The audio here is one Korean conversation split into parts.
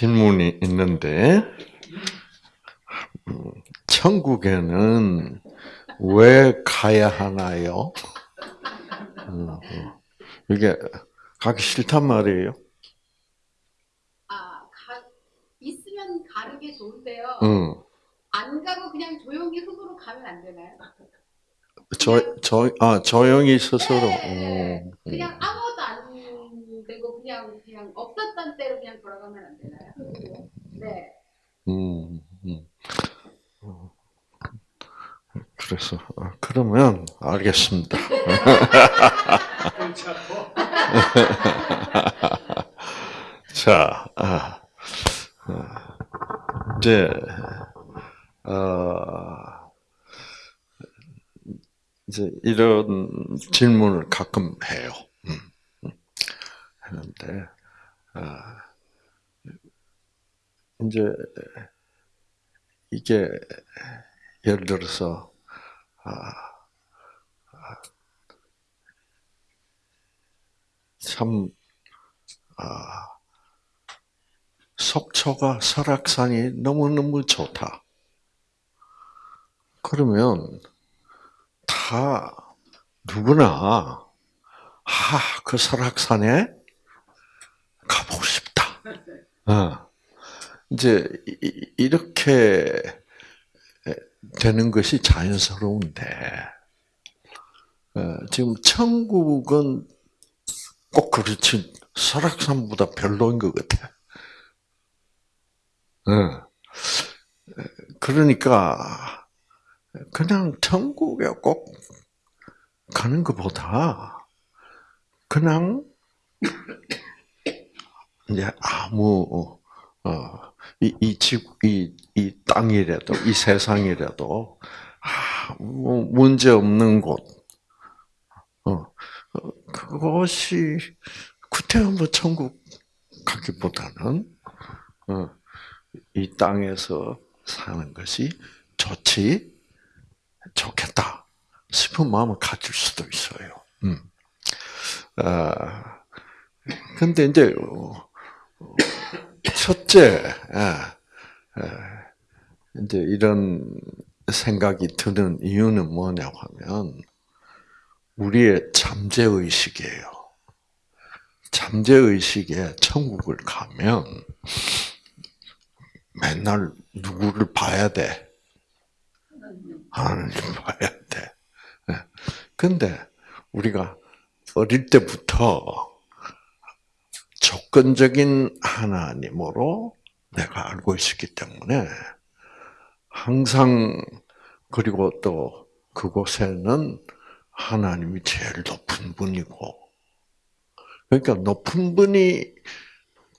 질문이 있는데, 음, 천국에는 왜 가야 하나요? 음, 음. 이게 가기 싫단 말이에요. 아, 가, 있으면 가는 게 좋은데요. 응. 안 가고 그냥 조용히 흙으로 가면 안 되나요? 저, 저, 아, 조용히 스스로. 네. 음, 그냥 아무것도 안 되고 그냥 그냥 없었던 때로 그냥 돌아가면 안 되나요? 네. 음, 음. 어, 그래서, 아, 그러면, 알겠습니다. 자, 아, 아, 이제, 어, 이제 이런 질문을 가끔 해요. 음, 음. 하는데, 아, 이제 이게 예를 들어서 아, 아, 참 아, 속초가 설악산이 너무너무 좋다. 그러면 다 누구나 아, 그 설악산에 가보고 싶다. 어. 이제 이- 이렇게 되는 것이 자연스러운데 어, 지금 천국은 꼭 그렇지 설악산보다 별로인 것 같아. 어. 그러니까 그냥 천국에 꼭 가는 것보다 그냥 이제 아무 어, 이, 이 집, 이, 이 땅이라도, 이 세상이라도, 아, 뭐, 문제 없는 곳, 어, 어, 그것이, 구태여 뭐 천국 가기보다는, 어, 이 땅에서 사는 것이 좋지, 좋겠다 싶은 마음을 가질 수도 있어요. 음. 아, 근데 이제, 어, 첫째, 예, 예, 이제 이런 생각이 드는 이유는 뭐냐고 하면, 우리의 잠재 의식이에요. 잠재 의식에 천국을 가면, 맨날 누구를 봐야 돼? 하나님 봐야 돼. 예. 근데, 우리가 어릴 때부터 조건적인 하나님으로 내가 알고 있었기 때문에 항상 그리고 또 그곳에는 하나님이 제일 높은 분이고 그러니까 높은 분이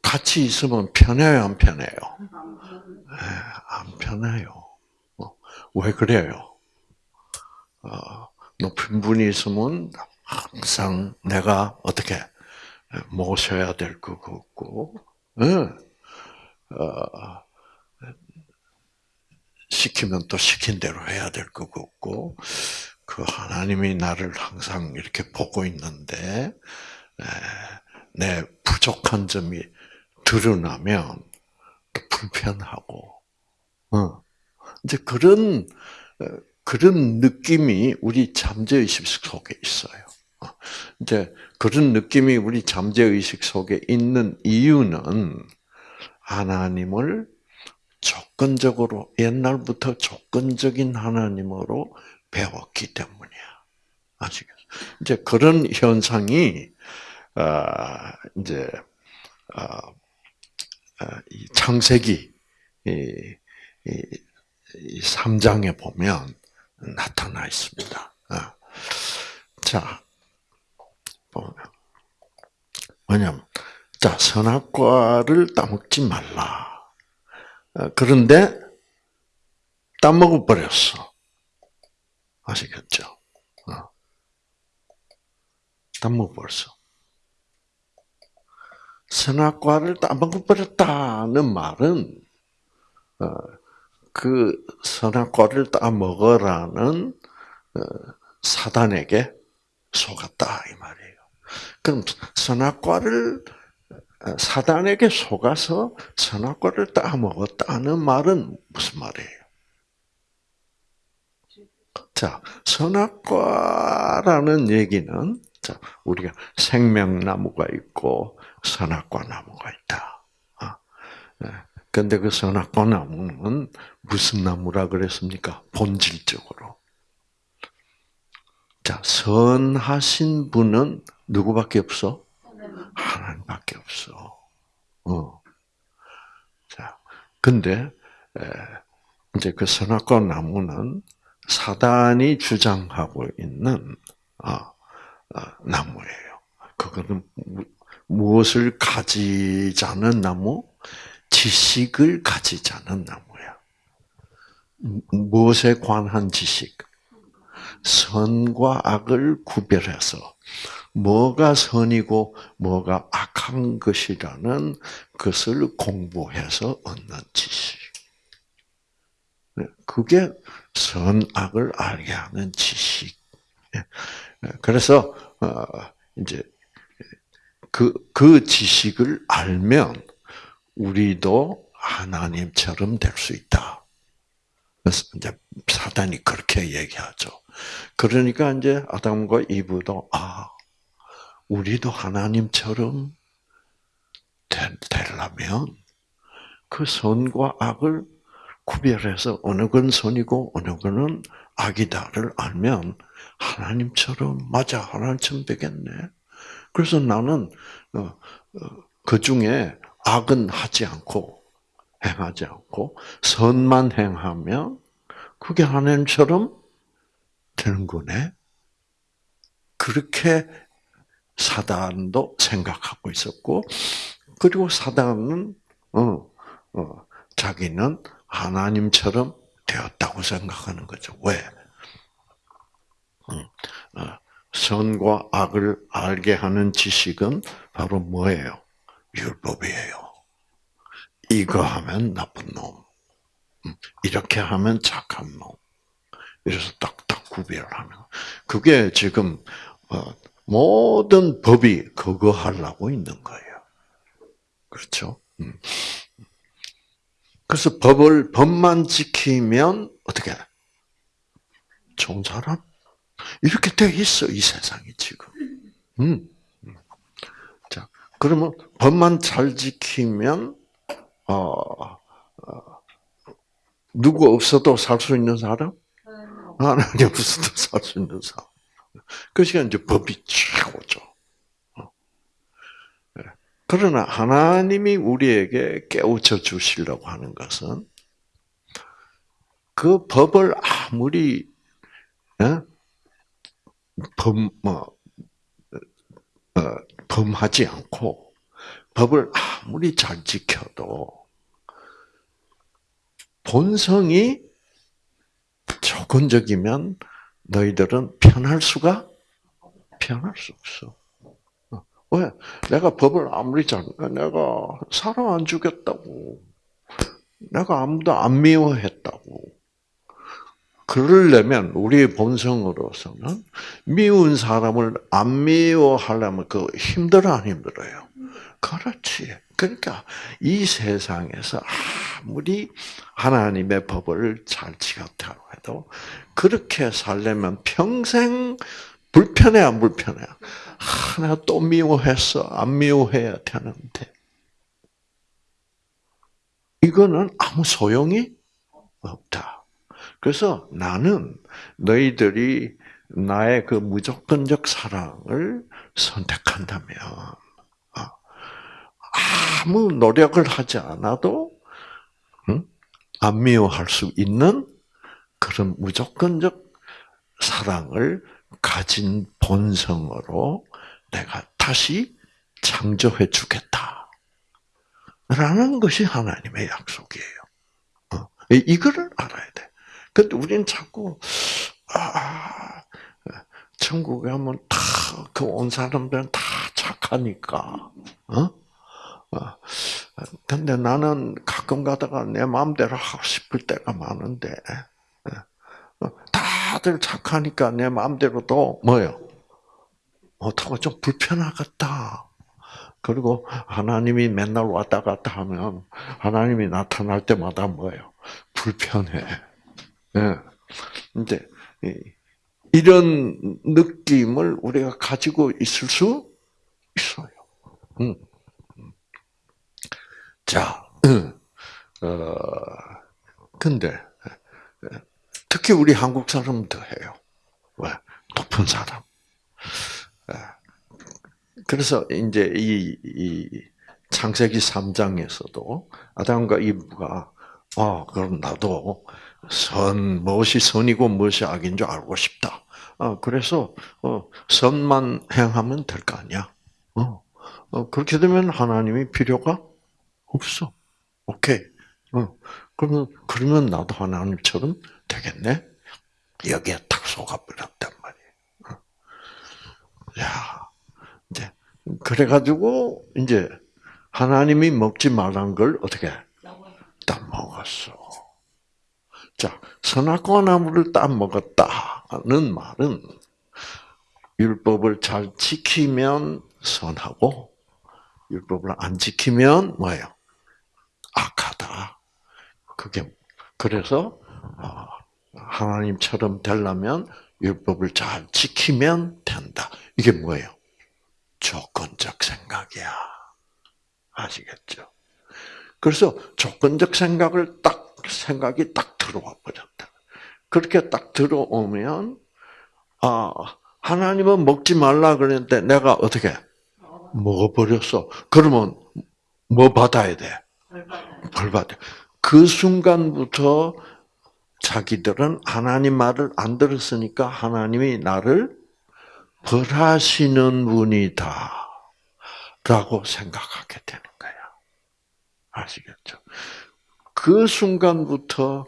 같이 있으면 편해요, 안 편해요? 네, 안 편해요. 어, 왜 그래요? 어, 높은 분이 있으면 항상 내가 어떻게 모셔야 될 것 같고, 어, 시키면 또 시킨 대로 해야 될 것 같고, 그 하나님이 나를 항상 이렇게 보고 있는데, 내 부족한 점이 드러나면 또 불편하고, 어, 이제 그런, 그런 느낌이 우리 잠재의식 속에 있어요. 어, 이제 그런 느낌이 우리 잠재의식 속에 있는 이유는 하나님을 조건적으로 옛날부터 조건적인 하나님으로 배웠기 때문이야. 아시겠어요? 이제 그런 현상이 아 이제 아 창세기 이, 이 3장에 보면 나타나 있습니다. 자, 보면 뭐냐면 자 선악과를 따먹지 말라. 그런데 따먹어 버렸어. 아시겠죠? 어. 따먹어 버렸어. 선악과를 따먹어 버렸다는 말은 어, 그 선악과를 따먹으라는 어, 사단에게 속았다 이 말이에요. 그럼 선악과를 사단에게 속아서 선악과를 따먹었다는 말은 무슨 말이에요? 자, 선악과라는 얘기는 자, 우리가 생명나무가 있고 선악과 나무가 있다. 아, 예. 근데 그 선악과 나무는 무슨 나무라 그랬습니까? 본질적으로. 자, 선하신 분은 누구밖에 없어? 하나님밖에 없어. 어. 자, 근데 에, 이제 그 선악과 나무는 사단이 주장하고 있는 아, 아, 나무예요. 그거는 무, 무엇을 가지자는 나무? 지식을 가지자는 나무야. 무엇에 관한 지식? 선과 악을 구별해서 뭐가 선이고 뭐가 악한 것이라는 것을 공부해서 얻는 지식. 네, 그게 선악을 알게 하는 지식. 네, 그래서 어, 이제 그, 그 지식을 알면 우리도 하나님처럼 될 수 있다. 그래서 이제 사단이 그렇게 얘기하죠. 그러니까 이제 아담과 이브도 아 우리도 하나님처럼 되려면 그 선과 악을 구별해서 어느 건 선이고 어느 것은 악이다를 알면 하나님처럼 맞아 하나님처럼 되겠네. 그래서 나는 어, 그 중에 악은 하지 않고 행하지 않고 선만 행하면 그게 하나님처럼 되는 거네. 그렇게 사단도 생각하고 있었고, 그리고 사단은 어, 어, 자기는 하나님처럼 되었다고 생각하는 거죠. 왜? 음, 어, 선과 악을 알게 하는 지식은 바로 뭐예요? 율법이에요. 이거 하면 나쁜 놈. 음, 이렇게 하면 착한 놈. 이래서 딱딱 구별하는. 그게 지금 어, 모든 법이 그거 하려고 있는 거예요. 그렇죠? 음. 그래서 법을 법만 지키면 어떻게 좋은 사람 이렇게 돼 있어 이 세상이 지금. 음. 자 그러면 법만 잘 지키면 어, 어 누구 없어도 살 수 있는 사람? 하나님 없어도 살 수 있는 사람. 그 시간 이제 법이 최고죠. 어. 네. 그러나 하나님이 우리에게 깨우쳐 주시려고 하는 것은 그 법을 아무리 어? 범, 뭐, 어, 범하지 않고 법을 아무리 잘 지켜도 본성이 조건적이면 너희들은 편할 수가 편할 수 없어. 어, 왜? 내가 법을 아무리 잘, 내가 사람 안 죽였다고. 내가 아무도 안 미워했다고. 그러려면 우리의 본성으로서는 미운 사람을 안 미워하려면 그 힘들어 안 힘들어요? 그렇지. 그러니까 이 세상에서 아무리 하나님의 법을 잘 지켰다고 해도 그렇게 살려면 평생 불편해 안 불편해? 하나 또 미워했어 안 미워해야 되는데 이거는 아무 소용이 없다. 그래서 나는 너희들이 나의 그 무조건적 사랑을 선택한다면 아무 노력을 하지 않아도 안 미워할 수 있는 그런 무조건적 사랑을 가진 본성으로 내가 다시 창조해 주겠다. 라는 것이 하나님의 약속이에요. 어, 이거를 알아야 돼. 근데 우리는 자꾸, 아, 천국에 하면 다, 그 온 사람들은 다 착하니까, 어? 어. 근데 나는 가끔 가다가 내 마음대로 하고 싶을 때가 많은데, 예. 어, 다들 착하니까 내 마음대로도 뭐요? 어떻게 좀 불편하겠다. 그리고 하나님이 맨날 왔다 갔다 하면 하나님이 나타날 때마다 뭐예요? 불편해. 예. 근데 이- 이런 느낌을 우리가 가지고 있을 수 있어요. 음. 자, 어, 근데 특히 우리 한국 사람은 더 해요. 왜? 높은 사람. 예. 그래서 이제 이, 이 창세기 3장에서도 아담과 이브가 아 그럼 나도 선 무엇이 선이고 무엇이 악인 줄 알고 싶다. 아 그래서 어, 선만 행하면 될 거 아니야. 어, 어, 그렇게 되면 하나님이 필요가 없어. 오케이. 어, 그러면 그러면 나도 하나님처럼 되겠네. 여기에 탁 속아버렸단 말이에요. 어. 야, 이제 그래가지고 이제 하나님이 먹지 말란 걸 어떻게 딱 먹었어. 자, 선악과 나무를 딱 먹었다는 말은 율법을 잘 지키면 선하고 율법을 안 지키면 뭐예요? 악하다. 그게 그래서 어, 하나님처럼 되려면 율법을 잘 지키면 된다. 이게 뭐예요? 조건적 생각이야. 아시겠죠? 그래서 조건적 생각을 딱 생각이 딱 들어와 버렸다. 그렇게 딱 들어오면 아 하나님은 먹지 말라 그랬는데 내가 어떻게 먹어버렸어. 그러면 뭐 받아야 돼? 벌 받아. 그 순간부터 자기들은 하나님 말을 안 들었으니까 하나님이 나를 벌하시는 분이다. 라고 생각하게 되는 거야. 아시겠죠? 그 순간부터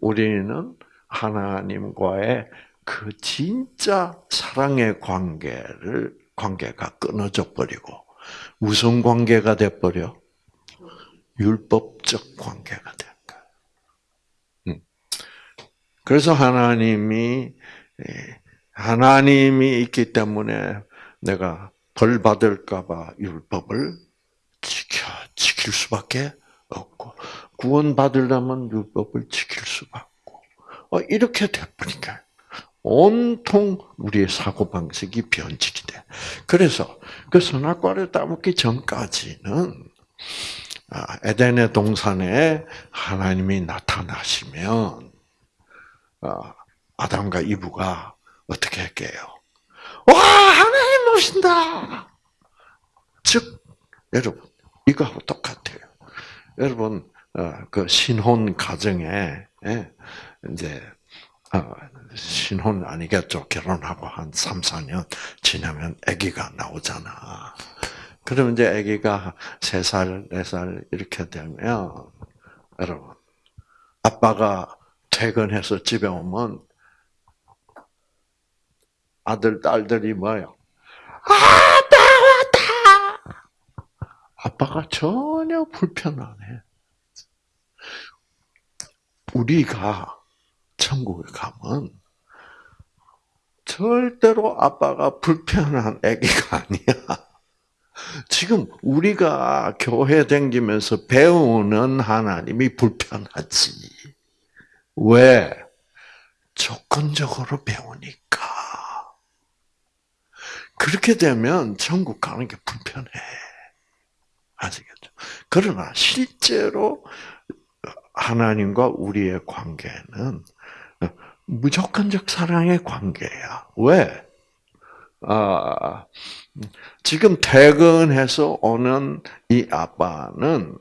우리는 하나님과의 그 진짜 사랑의 관계를, 관계가 끊어져 버리고, 무슨 관계가 돼 버려? 율법적 관계가 된 거야. 음. 그래서 하나님이, 예, 하나님이 있기 때문에 내가 벌 받을까봐 율법을 지켜, 지킬 수밖에 없고, 구원 받으려면 율법을 지킬 수밖에 없고, 어, 이렇게 돼버리니까, 온통 우리의 사고 방식이 변질이 돼. 그래서, 그 선악과를 따먹기 전까지는, 아, 에덴의 동산에 하나님이 나타나시면, 아, 아담과 이브가 어떻게 할게요? 와, 하나님 오신다! 즉, 여러분, 이거하고 똑같아요. 여러분, 어, 그 신혼 가정에, 예, 이제, 어, 신혼 아니겠죠. 결혼하고 한 3, 4년 지나면 아기가 나오잖아. 그러면 이제 아기가 3살, 4살 이렇게 되면, 여러분, 아빠가 퇴근해서 집에 오면 아들, 딸들이 뭐요? 아, 나왔다! 아빠가 전혀 불편 안 해. 우리가 천국에 가면 절대로 아빠가 불편한 아기가 아니야. 지금 우리가 교회 댕기면서 배우는 하나님이 불편하지. 왜? 조건적으로 배우니까. 그렇게 되면 천국 가는 게 불편해. 아시겠죠? 그러나 실제로 하나님과 우리의 관계는 무조건적 사랑의 관계야. 왜? 아, 지금 퇴근해서 오는 이 아빠는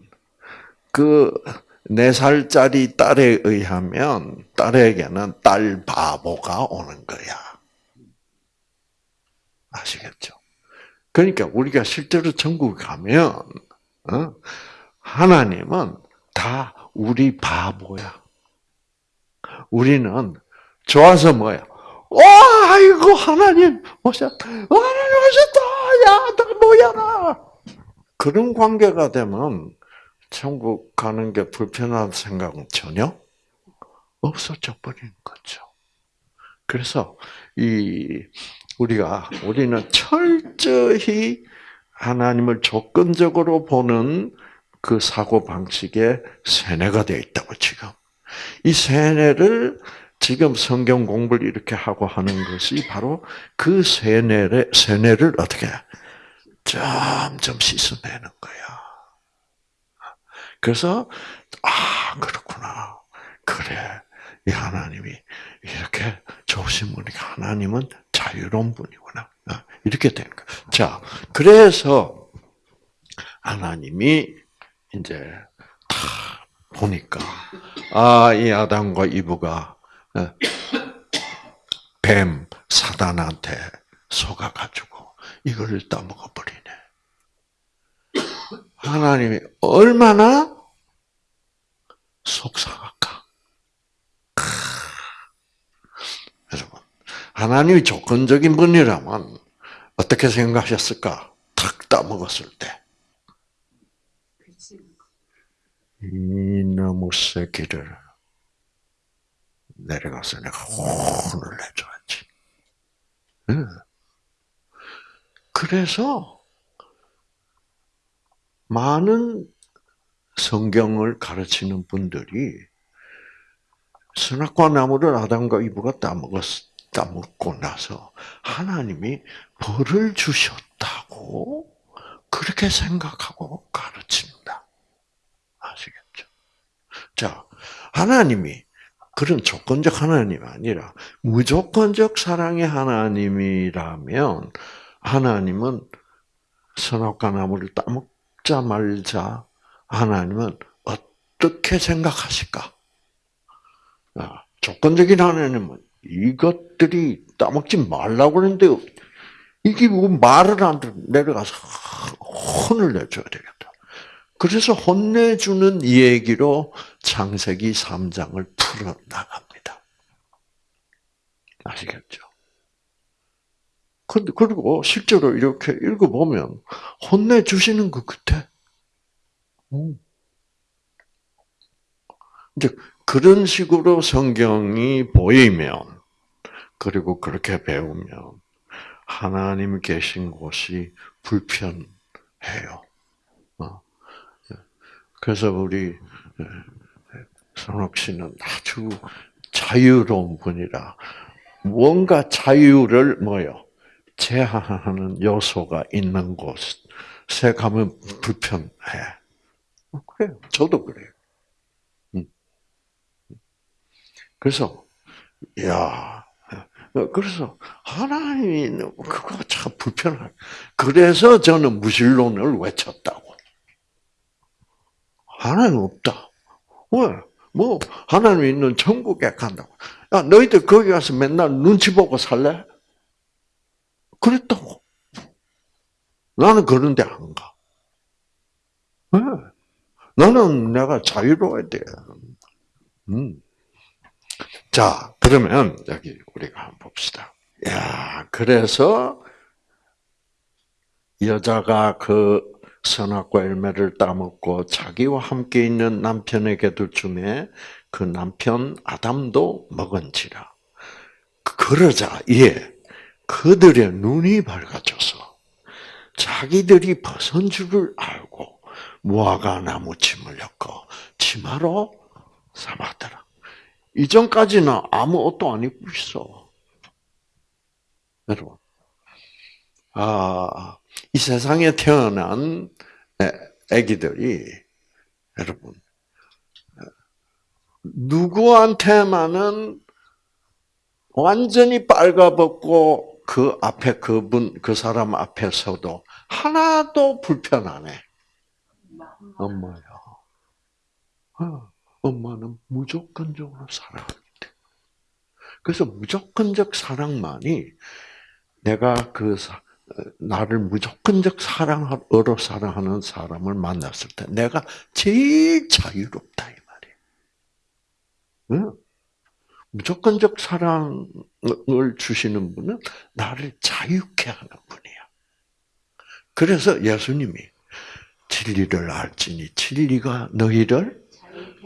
그 네 살짜리 딸에 의하면 딸에게는 딸 바보가 오는 거야. 아시겠죠? 그러니까 우리가 실제로 천국 가면 어? 하나님은 다 우리 바보야. 우리는 좋아서 뭐야? 와, 아이고 하나님 오셨다. 하나님 오셨다. 야, 나 뭐야? 그런 관계가 되면 천국 가는 게 불편한 생각은 전혀 없어져 버리는 거죠. 그래서 이 우리가 우리는 철저히 하나님을 조건적으로 보는 그 사고 방식의 세뇌가 되어 있다고 지금. 이 세뇌를 지금 성경 공부를 이렇게 하고 하는 것이 바로 그 세뇌를 세뇌를 어떻게 점점 씻어내는 거야. 그래서 아 그렇구나. 그래. 이 하나님이 이렇게 좋으신 분이니까 하나님은 자유로운 분이구나. 아, 이렇게 되는 거야. 자, 그래서 하나님이 이제 다 보니까 아, 이 아담과 이브가 어, 뱀 사단한테 속아가지고 이거를 따먹어 버리네. 하나님이 얼마나 속상할까? 크. 여러분, 하나님이 조건적인 분이라면 어떻게 생각하셨을까? 탁 따먹었을 때. 이놈의 새끼를 내려가서 내가 혼을 내줘야지. 응. 그래서 많은 성경을 가르치는 분들이 선악과 나무를 아담과 이브가 따먹었, 따먹고 나서 하나님이 벌을 주셨다고 그렇게 생각하고 가르친다. 아시겠죠? 자, 하나님이 그런 조건적 하나님이 아니라 무조건적 사랑의 하나님이라면 하나님은 선악과 나무를 따먹자 말자 하나님은 어떻게 생각하실까? 아, 조건적인 하나님은 이것들이 따먹지 말라고 그러는데 이게 뭐 말을 안 듣, 내려가서 혼을 내줘야 되겠다. 그래서 혼내주는 얘기로 창세기 3장을 풀어나갑니다. 아시겠죠? 근데, 그리고 실제로 이렇게 읽어보면 혼내주시는 그 끝에, 음. 이제 그런 식으로 성경이 보이면, 그리고 그렇게 배우면, 하나님 계신 곳이 불편해요. 어. 그래서 우리 선옥 씨는 아주 자유로운 분이라 뭔가 자유를 뭐요 제한하는 요소가 있는 곳에 가면 불편해. 어, 그래요. 저도 그래요. 음. 그래서 야 그래서 하나님이 그거 참 불편해. 그래서 저는 무신론을 외쳤다고. 하나님 없다. 왜? 뭐 하나님 있는 천국에 간다고. 야 너희들 거기 가서 맨날 눈치 보고 살래? 그랬다고. 나는 그런데 안 가. 왜? 나는 내가 자유로워야 돼. 음. 자, 그러면 여기 우리가 한번 봅시다. 야, 그래서 여자가 그 선악과 열매를 따먹고 자기와 함께 있는 남편에게도 주매 그 남편 아담도 먹은지라. 그러자 예 그들의 눈이 밝아져서 자기들이 벗은 줄을 알고 무화과 나무 침을 엮어 치마로 삼았더라. 이전까지는 아무 옷도 안 입고 있어. 여러분, 아, 이 세상에 태어난 아기들이 여러분 누구한테만은 완전히 빨가벗고 그 앞에 그분 그 사람 앞에서도 하나도 불편하네. 엄마야. 어, 엄마는 무조건적으로 사랑한대. 그래서 무조건적 사랑만이 내가 그 사, 나를 무조건적 사랑으로 사랑하는 사람을 만났을 때 내가 제일 자유롭다 이 말이에요. 무조건적 사랑을 주시는 분은 나를 자유케 하는 분이야. 그래서 예수님이 진리를 알지니 진리가 너희를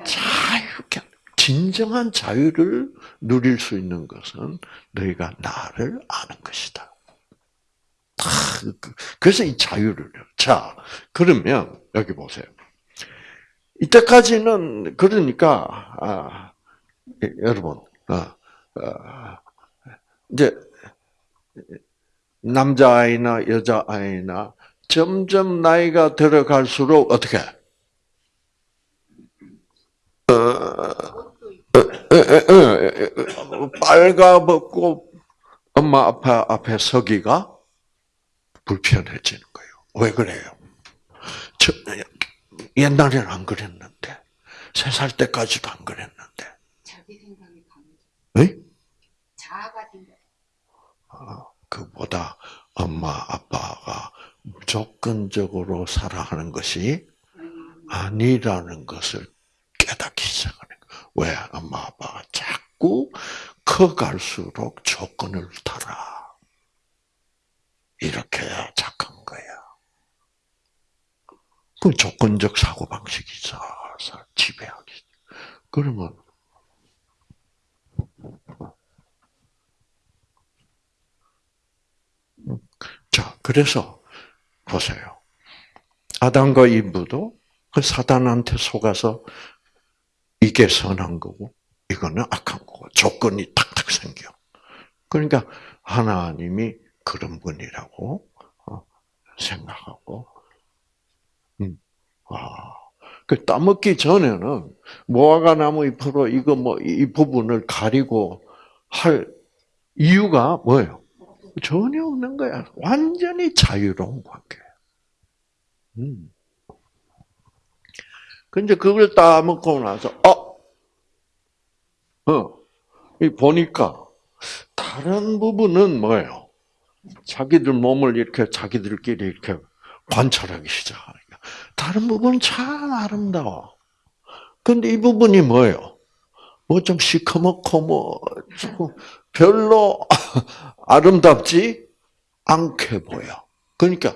자유케 진정한 자유를 누릴 수 있는 것은 너희가 나를 아는 것이다. 그, 그, 그래서 이 자유를. 자, 그러면 여기 보세요. 이때까지는 그러니까 아, 예, 여러분, 아, 아, 이제 남자 아이나 여자 아이나 점점 나이가 들어갈수록 어떻게 빨가벗고 엄마 앞에 앞에 서기가 불편해지는 거예요. 왜 그래요? 저, 옛날에는 안 그랬는데 세 살 때까지도 안 그랬는데. 자기 생각이 강해져. 에? 자아가 생겨. 그보다 엄마 아빠가 무조건적으로 사랑하는 것이 음, 아니라는 것을 깨닫기 시작하는 거예요. 왜? 엄마 아빠가 자꾸 커갈수록 조건을 달아. 이렇게 착한 거야. 그 조건적 사고방식이 살살 지배하기. 그러면, 자, 그래서, 보세요. 아담과 이브도 그 사단한테 속아서 이게 선한 거고 이거는 악한 거고 조건이 탁탁 생겨. 그러니까 하나님이 그런 분이라고 어, 생각하고, 음, 아, 그 따먹기 전에는 무화과 나무 잎으로 이거 뭐 이 부분을 가리고 할 이유가 뭐예요? 전혀 없는 거야. 완전히 자유로운 관계. 음. 근데 그걸 따먹고 나서, 어, 어, 이 보니까 다른 부분은 뭐예요? 자기들 몸을 이렇게 자기들끼리 이렇게 관찰하기 시작하니까 다른 부분은 참 아름다워. 근데 이 부분이 뭐예요? 뭐 좀 시커멓고 뭐좀 별로 아름답지 않게 보여. 그러니까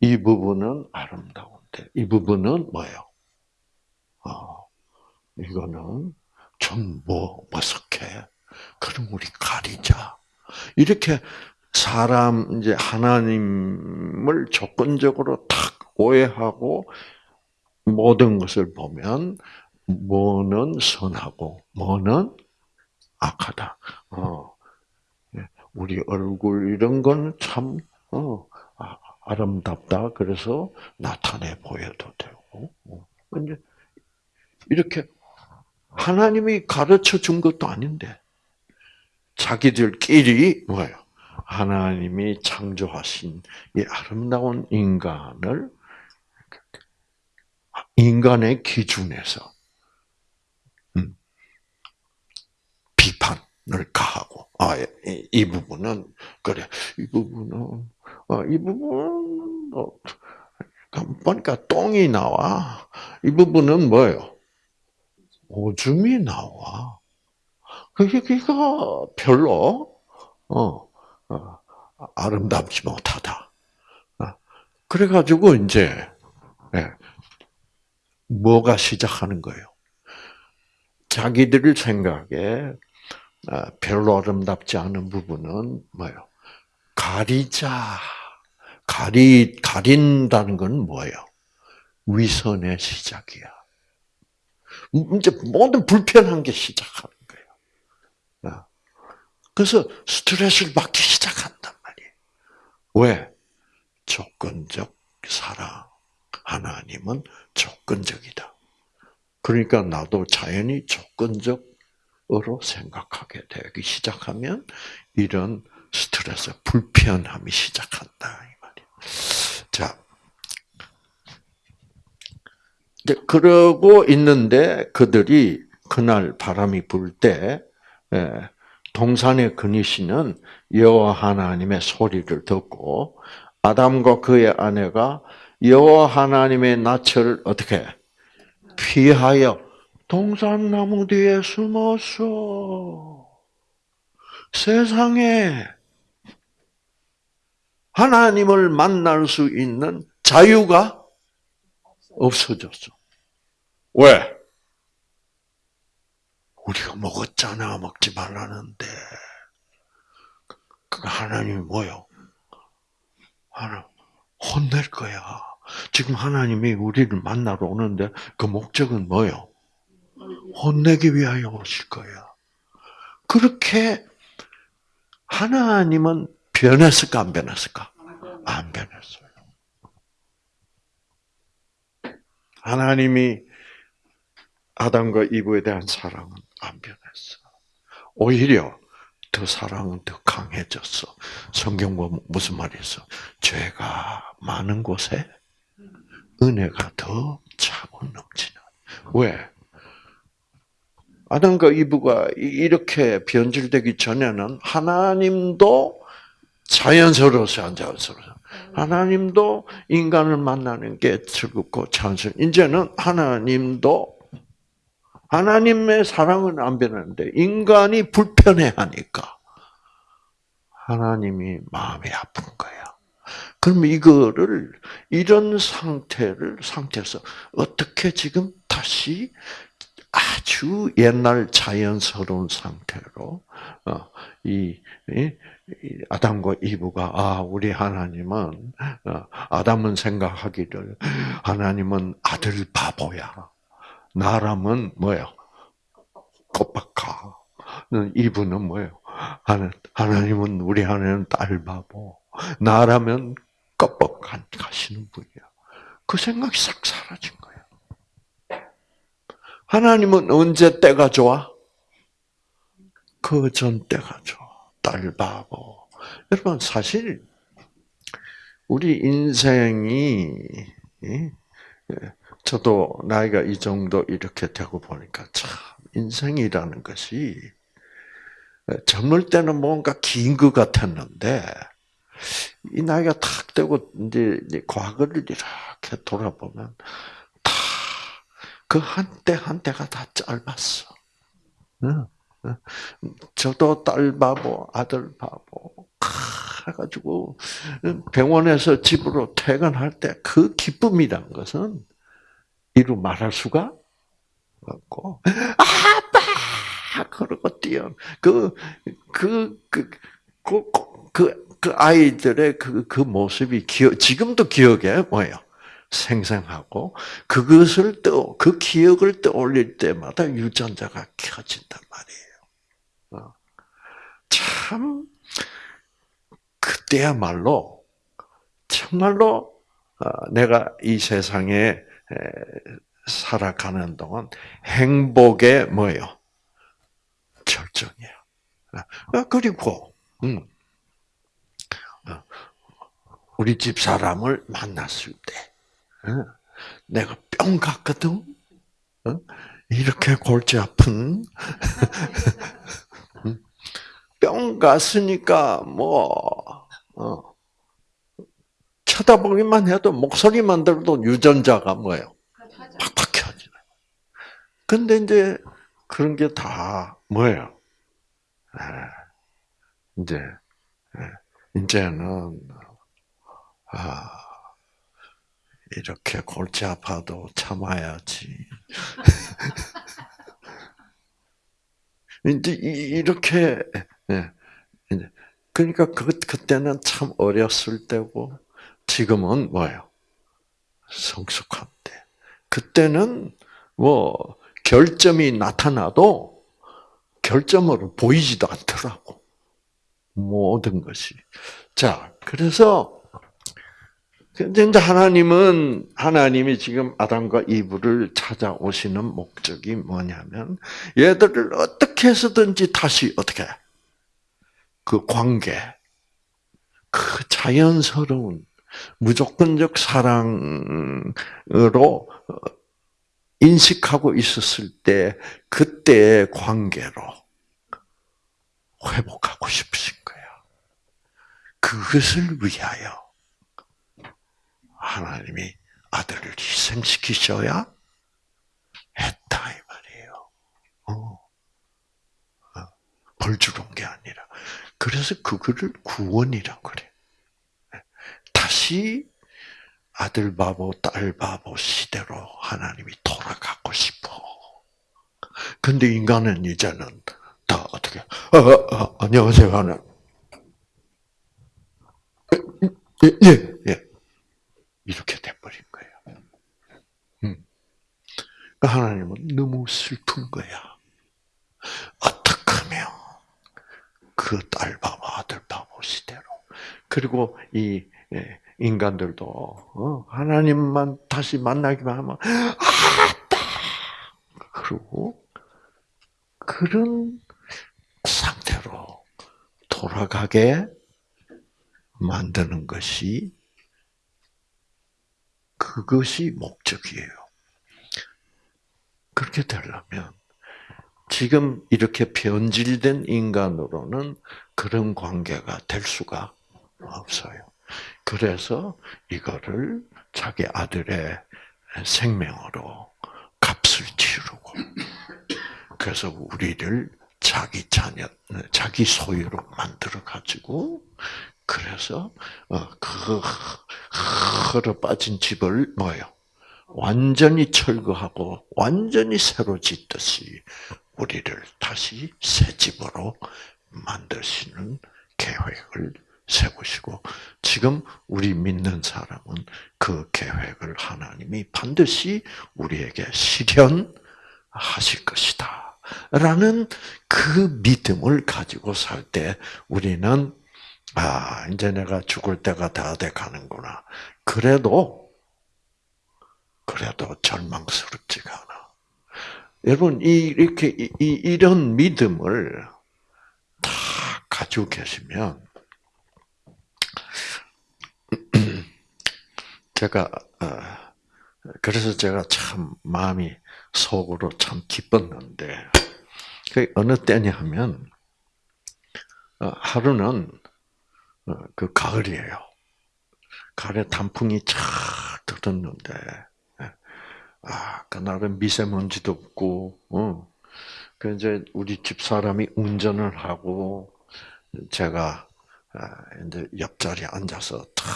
이 부분은 아름다운데 이 부분은 뭐예요? 어, 이거는 좀 뭐 머쓱해. 그럼 우리 가리자. 이렇게 사람 이제 하나님을 조건적으로 탁 오해하고 모든 것을 보면 뭐는 선하고 뭐는 악하다. 어, 예, 우리 얼굴 이런 건참 어, 아, 아름답다. 그래서 나타내 보여도 되고. 어. 근데 이렇게 하나님이 가르쳐 준 것도 아닌데 자기들끼리 뭐예요? 하나님이 창조하신 이 아름다운 인간을 인간의 기준에서 음, 비판을 가하고 아이 이 부분은 그래 이 부분은 어, 이 부분은 어, 보니까 똥이 나와 이 부분은 뭐예요? 오줌이 나와. 그게 그가 별로 어, 어, 아름답지 못하다. 어, 그래가지고 이제 예, 뭐가 시작하는 거예요? 자기들 생각에 아, 별로 아름답지 않은 부분은 뭐예요? 가리자. 가리 가린다는 건 뭐예요? 위선의 시작이야. 이제 모든 불편한 게 시작하는 거예요. 그래서 스트레스를 받기 말이에요. 왜? 조건적 사랑. 하나님은 조건적이다. 그러니까 나도 자연히 조건적으로 생각하게 되기 시작하면 이런 스트레스, 불편함이 시작한다 이 말이에요. 자, 그러고 있는데 그들이 그날 바람이 불 때 동산에 그니시는 여호와 하나님의 소리를 듣고 아담과 그의 아내가 여호와 하나님의 낯을 어떻게 피하여 동산 나무 뒤에 숨었어. 세상에 하나님을 만날 수 있는 자유가 없어졌어. 왜? 우리가 먹었잖아. 먹지 말라는데. 그 하나님이 뭐요? 하나 혼낼 거야. 지금 하나님이 우리를 만나러 오는데 그 목적은 뭐요? 혼내기 위하여 오실 거야. 그렇게 하나님은 변했을까 안 변했을까? 안 변했어요. 하나님이 아담과 이브에 대한 사랑은 안 변했어. 오히려 더 사랑은 더 강해졌어. 성경 보면 무슨 말이 있어? 죄가 많은 곳에 은혜가 더 차고 넘치는. 왜? 아담과 이브가 이- 이렇게 변질되기 전에는 하나님도 자연스러워서 안 자연스러워서. 하나님도 인간을 만나는 게 즐겁고 자연스러워. 이제는 하나님도 하나님의 사랑은 안 변하는데 인간이 불편해하니까 하나님이 마음이 아픈 거야. 그럼 이거를 이런 상태를 상태에서 어떻게 지금 다시 아주 옛날 자연스러운 상태로 어, 이, 아담과 이브가 아 우리 하나님은 어, 아담은 생각하기를 하나님은 아들 바보야. 나라면 뭐예요? 껍박하. 이분은 뭐예요? 하나, 하나님은 우리 하나님은 딸 바보. 나라면 껍박한 가시는 분이야. 그 생각이 싹 사라진 거예요. 하나님은 언제 때가 좋아? 그 전 때가 좋아. 딸 바보. 여러분 사실 우리 인생이 예? 저도 나이가 이 정도 이렇게 되고 보니까 참 인생이라는 것이 젊을 때는 뭔가 긴 것 같았는데 이 나이가 탁 되고 이제 과거를 이렇게 돌아보면 다 그 한때 한때가 다 짧았어. 저도 딸 바보, 아들 바보 해가지고 병원에서 집으로 퇴근할 때 그 기쁨이란 것은 이루 말할 수가 없고 아빠 그러고 뛰어 그그그 그 그, 그, 그 아이들의 그, 그 모습이 기억, 지금도 기억에 뭐예요? 생생하고, 그것을 또, 그 기억을 떠올릴 때마다 유전자가 켜진단 말이에요. 참, 그때야말로, 정말로, 내가 이 세상에 살아가는 동안 행복의 뭐예요? 절정이야. 그리고, 음, 우리 집 사람을 만났을 때, 내가 뿅 갔거든? 이렇게 골치 아픈, 뿅 갔으니까, 뭐, 어, 쳐다보기만 해도, 목소리만 들어도 유전자가 뭐예요? 팍팍 켜지네. 근데 이제, 그런 게 다 뭐예요? 이제, 이제는, 아, 이렇게 골치 아파도 참아야지. 이제 이렇게 그러니까 그 그때는 참 어렸을 때고 지금은 뭐예요? 성숙한 때. 그때는 뭐 결점이 나타나도 결점으로 보이지도 않더라고. 모든 것이. 자, 그래서 이제 하나님은 하나님이 지금 아담과 이브를 찾아오시는 목적이 뭐냐면 얘들을 어떻게 해서든지 다시 어떻게 그 관계, 그 자연스러운 무조건적 사랑으로 인식하고 있었을 때 그때의 관계로 회복하고 싶으신 거예요. 그것을 위하여 하나님이 아들을 희생시키셔야 했다 이 말이에요. 어. 벌 주는 게 아니라 그래서 그거를 구원이라고 그래. 다시 아들 바보, 딸 바보 시대로 하나님이 돌아가고 싶어. 근데 인간은 이제는 다 어떻게? 어, 어, 안녕하세요 하나. 예, 예, 예. 이렇게 돼버린 거예요. 음. 그러니까 하나님은 너무 슬픈 거야. 어떻게 하면 그 딸 바보 아들 바보 시대로 그리고 이 예, 인간들도 어, 하나님만 다시 만나기만 하면 아따 그러고 그런 상태로 돌아가게 만드는 것이 그것이 목적이에요. 그렇게 되려면 지금 이렇게 변질된 인간으로는 그런 관계가 될 수가 없어요. 그래서 이거를 자기 아들의 생명으로 값을 치르고 그래서 우리를 자기 자녀, 자기 소유로 만들어 가지고 그래서 어, 그 흐러 빠진 집을 뭐요? 완전히 철거하고 완전히 새로 짓듯이 우리를 다시 새 집으로 만드시는 계획을 세우시고 지금 우리 믿는 사람은 그 계획을 하나님이 반드시 우리에게 실현하실 것이다. 라는 그 믿음을 가지고 살 때 우리는 아, 이제 내가 죽을 때가 다 돼 가는구나. 그래도 그래도 절망스럽지가 않아. 여러분 이 이렇게 이, 이런 믿음을 다 가지고 계시면 제가 어, 그래서 제가 참 마음이 속으로 참 기뻤는데 그 어느 때냐 하면 어, 하루는 어, 그 가을이에요. 가을에 단풍이 쫙 들었는데 아 그날은 미세먼지도 없고 어. 그 이제 우리 집 사람이 운전을 하고 제가 아, 이제 옆자리에 앉아서 탁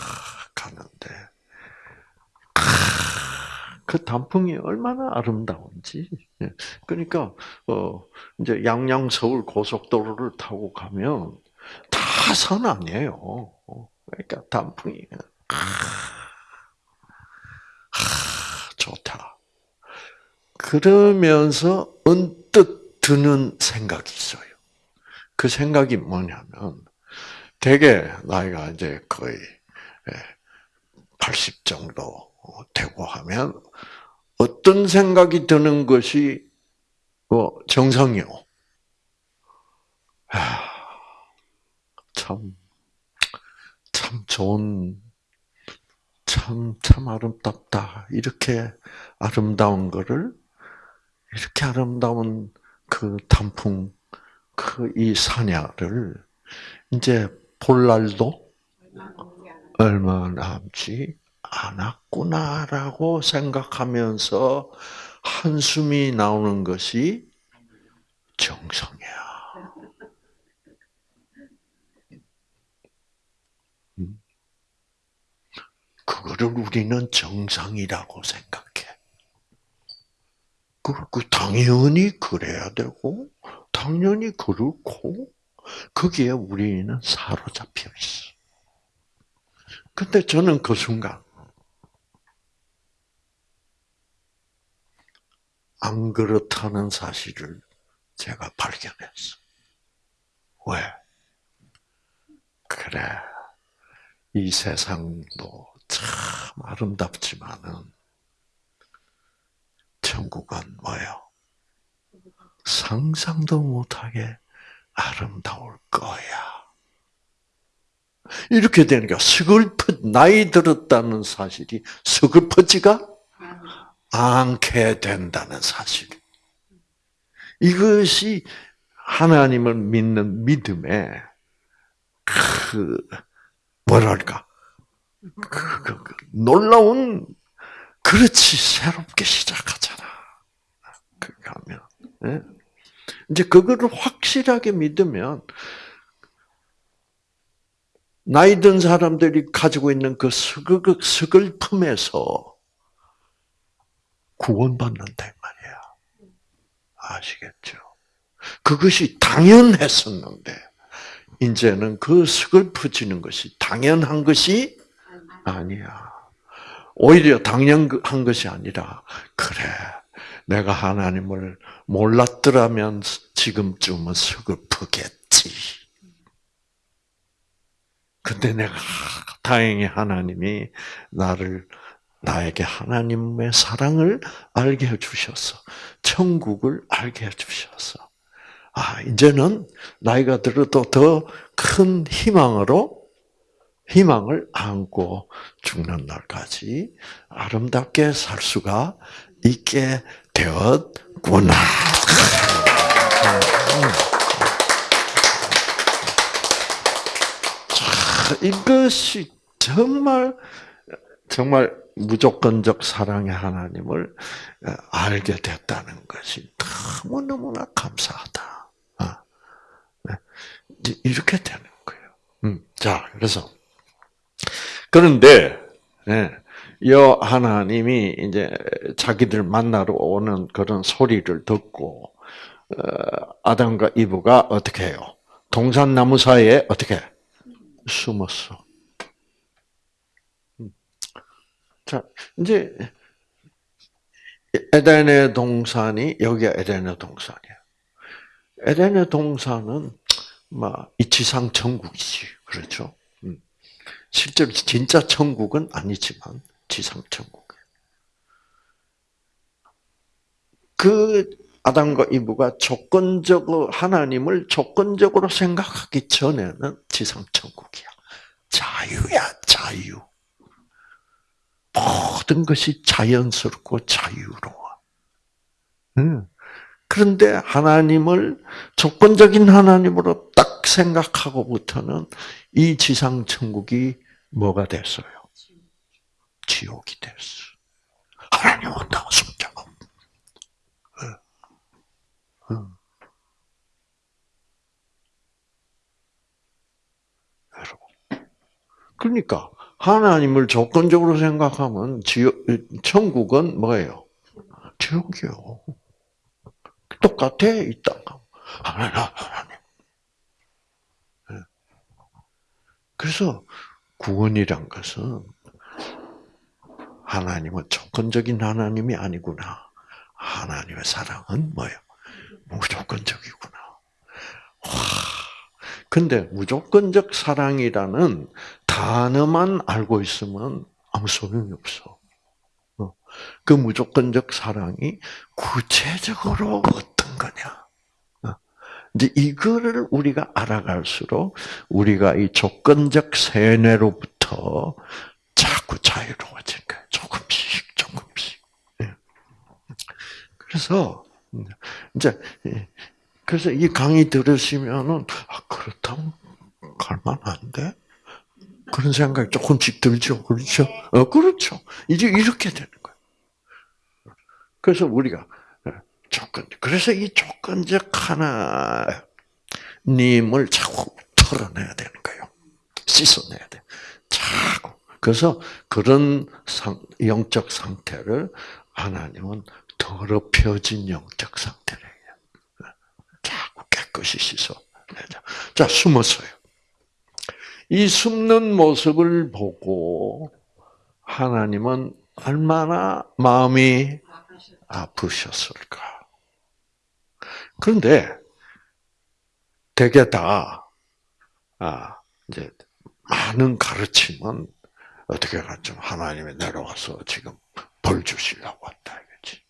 가는데 그 단풍이 얼마나 아름다운지. 예. 그러니까 어 이제 양양 서울 고속도로를 타고 가면 다 산 아니에요. 어, 그러니까 단풍이 아, 좋다. 그러면서 언뜻 드는 생각이 있어요. 그 생각이 뭐냐면 되게 나이가 이제 거의 80 예, 정도 되고 하면 어떤 생각이 드는 것이 뭐 정성이요. 참, 참 좋은, 참, 참 아름답다. 이렇게 아름다운 거를, 이렇게 아름다운 그 단풍, 그 이 사냐를, 이제 볼 날도 얼마 남지 않았구나라고 생각하면서 한숨이 나오는 것이 정성이야. 음? 그거를 우리는 정상이라고 생각해. 그, 그 당연히 그래야 되고, 당연히 그렇고, 거기에 우리는 사로잡혀 있어. 근데 저는 그 순간, 안 그렇다는 사실을 제가 발견했어. 왜? 그래. 이 세상도 참 아름답지만은 천국은 뭐요? 상상도 못하게 아름다울 거야. 이렇게 되니까 서글퍼 나이 들었다는 사실이 서글퍼지가 않게 된다는 사실. 이것이 하나님을 믿는 믿음의 그 뭐랄까 그, 그, 그 놀라운 그렇지 새롭게 시작하잖아. 하면 네? 이제 그거를 확실하게 믿으면 나이 든 사람들이 가지고 있는 그 서글픔에서 구원받는다 말이야. 아시겠죠? 그것이 당연했었는데 이제는 그 슬퍼지는 것이 당연한 것이 아니야. 오히려 당연한 것이 아니라 그래. 내가 하나님을 몰랐더라면 지금쯤은 서글프겠지. 근데 내가 다행히 하나님이 나를 나에게 하나님의 사랑을 알게 해주셔서 천국을 알게 해주셔서 아 이제는 나이가 들어도 더 큰 희망으로 희망을 안고 죽는 날까지 아름답게 살 수가 있게 되었구나. 자, 이것이 정말 정말 무조건적 사랑의 하나님을 알게 됐다는 것이 너무 너무나 감사하다. 아, 네. 이렇게 되는 거예요. 음, 자, 그래서 그런데 예, 여 하나님이 이제 자기들 만나러 오는 그런 소리를 듣고 어, 아담과 이브가 어떻게 해요? 동산나무 사이에 어떻게 숨었어? 음. 자, 이제 에덴의 동산이 여기가 에덴의 동산이야. 에덴의 동산은 뭐 이치상 천국이지, 그렇죠? 음. 실제로 진짜 천국은 아니지만 지상 천국. 그 아담과 이브가 조건적으로 하나님을 조건적으로 생각하기 전에는 지상 천국이야. 자유야, 자유. 모든 것이 자연스럽고 자유로워. 그런데 하나님을 조건적인 하나님으로 딱 생각하고부터는 이 지상 천국이 뭐가 됐어요? 지옥이 됐어. 하나님은 나 손자가. 여러분. 그러니까 하나님을 조건적으로 생각하면 지옥, 천국은 뭐예요? 지옥이요. 똑같아 이 땅. 하나님, 하나님. 그래서 구원이란 것은 하나님은 조건적인 하나님이 아니구나. 하나님의 사랑은 뭐예요? 무조건적이구나. 와. 근데 무조건적 사랑이라는 단어만 알고 있으면 아무 소용이 없어. 어. 그 무조건적 사랑이 구체적으로 어떤 거냐. 어. 이제 이거를 우리가 알아갈수록 우리가 이 조건적 세뇌로부터 자꾸 자유로워진 거예요. 조금씩, 조금씩. 예. 그래서 이제 그래서 이 강의 들으시면은 아 그렇다면 갈만한데 그런 생각이 조금씩 들죠, 그렇죠? 어, 그렇죠. 이제 이렇게 되는 거예요. 그래서 우리가 조건, 그래서 이 조건적 하나님을 자꾸 털어내야 되는 거예요. 씻어내야 돼. 자꾸. 그래서 그런 상, 영적 상태를 하나님은 더럽혀진 영적 상태래요. 자꾸 깨끗이 씻어내자. 자, 숨었어요. 이 숨는 모습을 보고 하나님은 얼마나 마음이 아프셨을까. 그런데 대개 다, 아, 이제, 많은 가르침은 어떻게 가좀 하나님이 내려와서 지금 벌 주시려고 왔다, 이거지.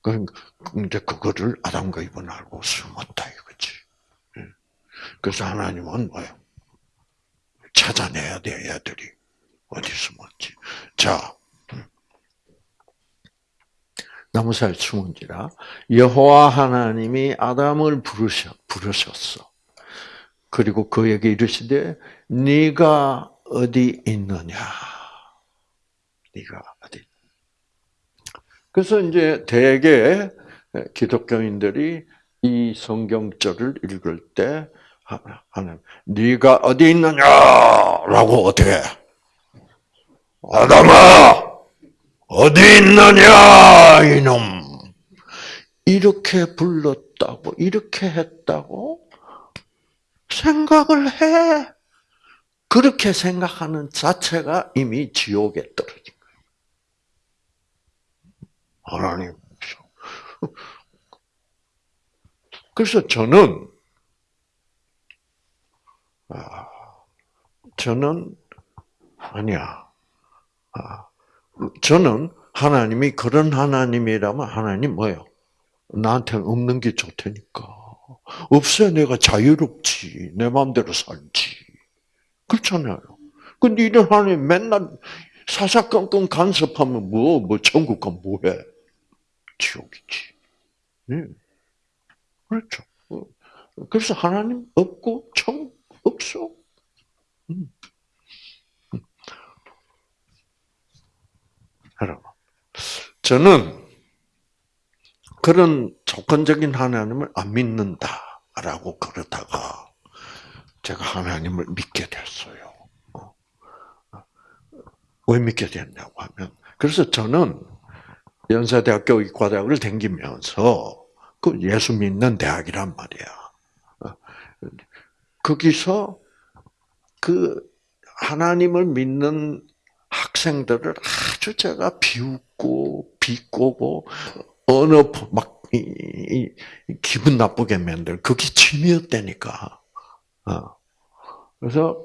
그러니까, 그거를 아담과 이브는 알고 숨었다, 이거지. 그래서 하나님은 뭐예요? 찾아내야 돼, 애들이. 어디 숨었지. 자, 나무사에 숨은지라 여호와 하나님이 아담을 부르셨, 부르셨어. 그리고 그에게 이르시되 네가 어디 있느냐? 네가 어디? 그래서 이제 대개 기독교인들이 이 성경절을 읽을 때 하나님, 네가 어디 있느냐라고 어떻게? 아담아, 어디 있느냐 이놈. 이렇게 불렀다고, 이렇게 했다고 생각을 해. 그렇게 생각하는 자체가 이미 지옥에 떨어진 거예요. 하나님. 그래서 저는, 아, 저는, 아니야. 아, 저는 하나님이 그런 하나님이라면 하나님 뭐요? 나한테는 없는 게 좋다니까. 없어야 내가 자유롭지. 내 마음대로 살지. 그렇잖아요. 근데 이런 하나님 맨날 사사건건 간섭하면 뭐, 뭐, 천국 가 뭐해? 지옥이지. 네. 그렇죠. 어. 그래서 하나님 없고, 천 없어. 음. 여러분, 저는 그런 조건적인 하나님을 안 믿는다라고 그러다가 제가 하나님을 믿게 됐어요. 어. 왜 믿게 됐냐고 하면 그래서 저는 연세대학교 의과대학을 다니면서 그 예수 믿는 대학이란 말이야. 어. 거기서 그 하나님을 믿는 학생들을 아주 제가 비웃고 비꼬고 어느 막 기분 나쁘게 만들 그게 취미였다니까. 어. 그래서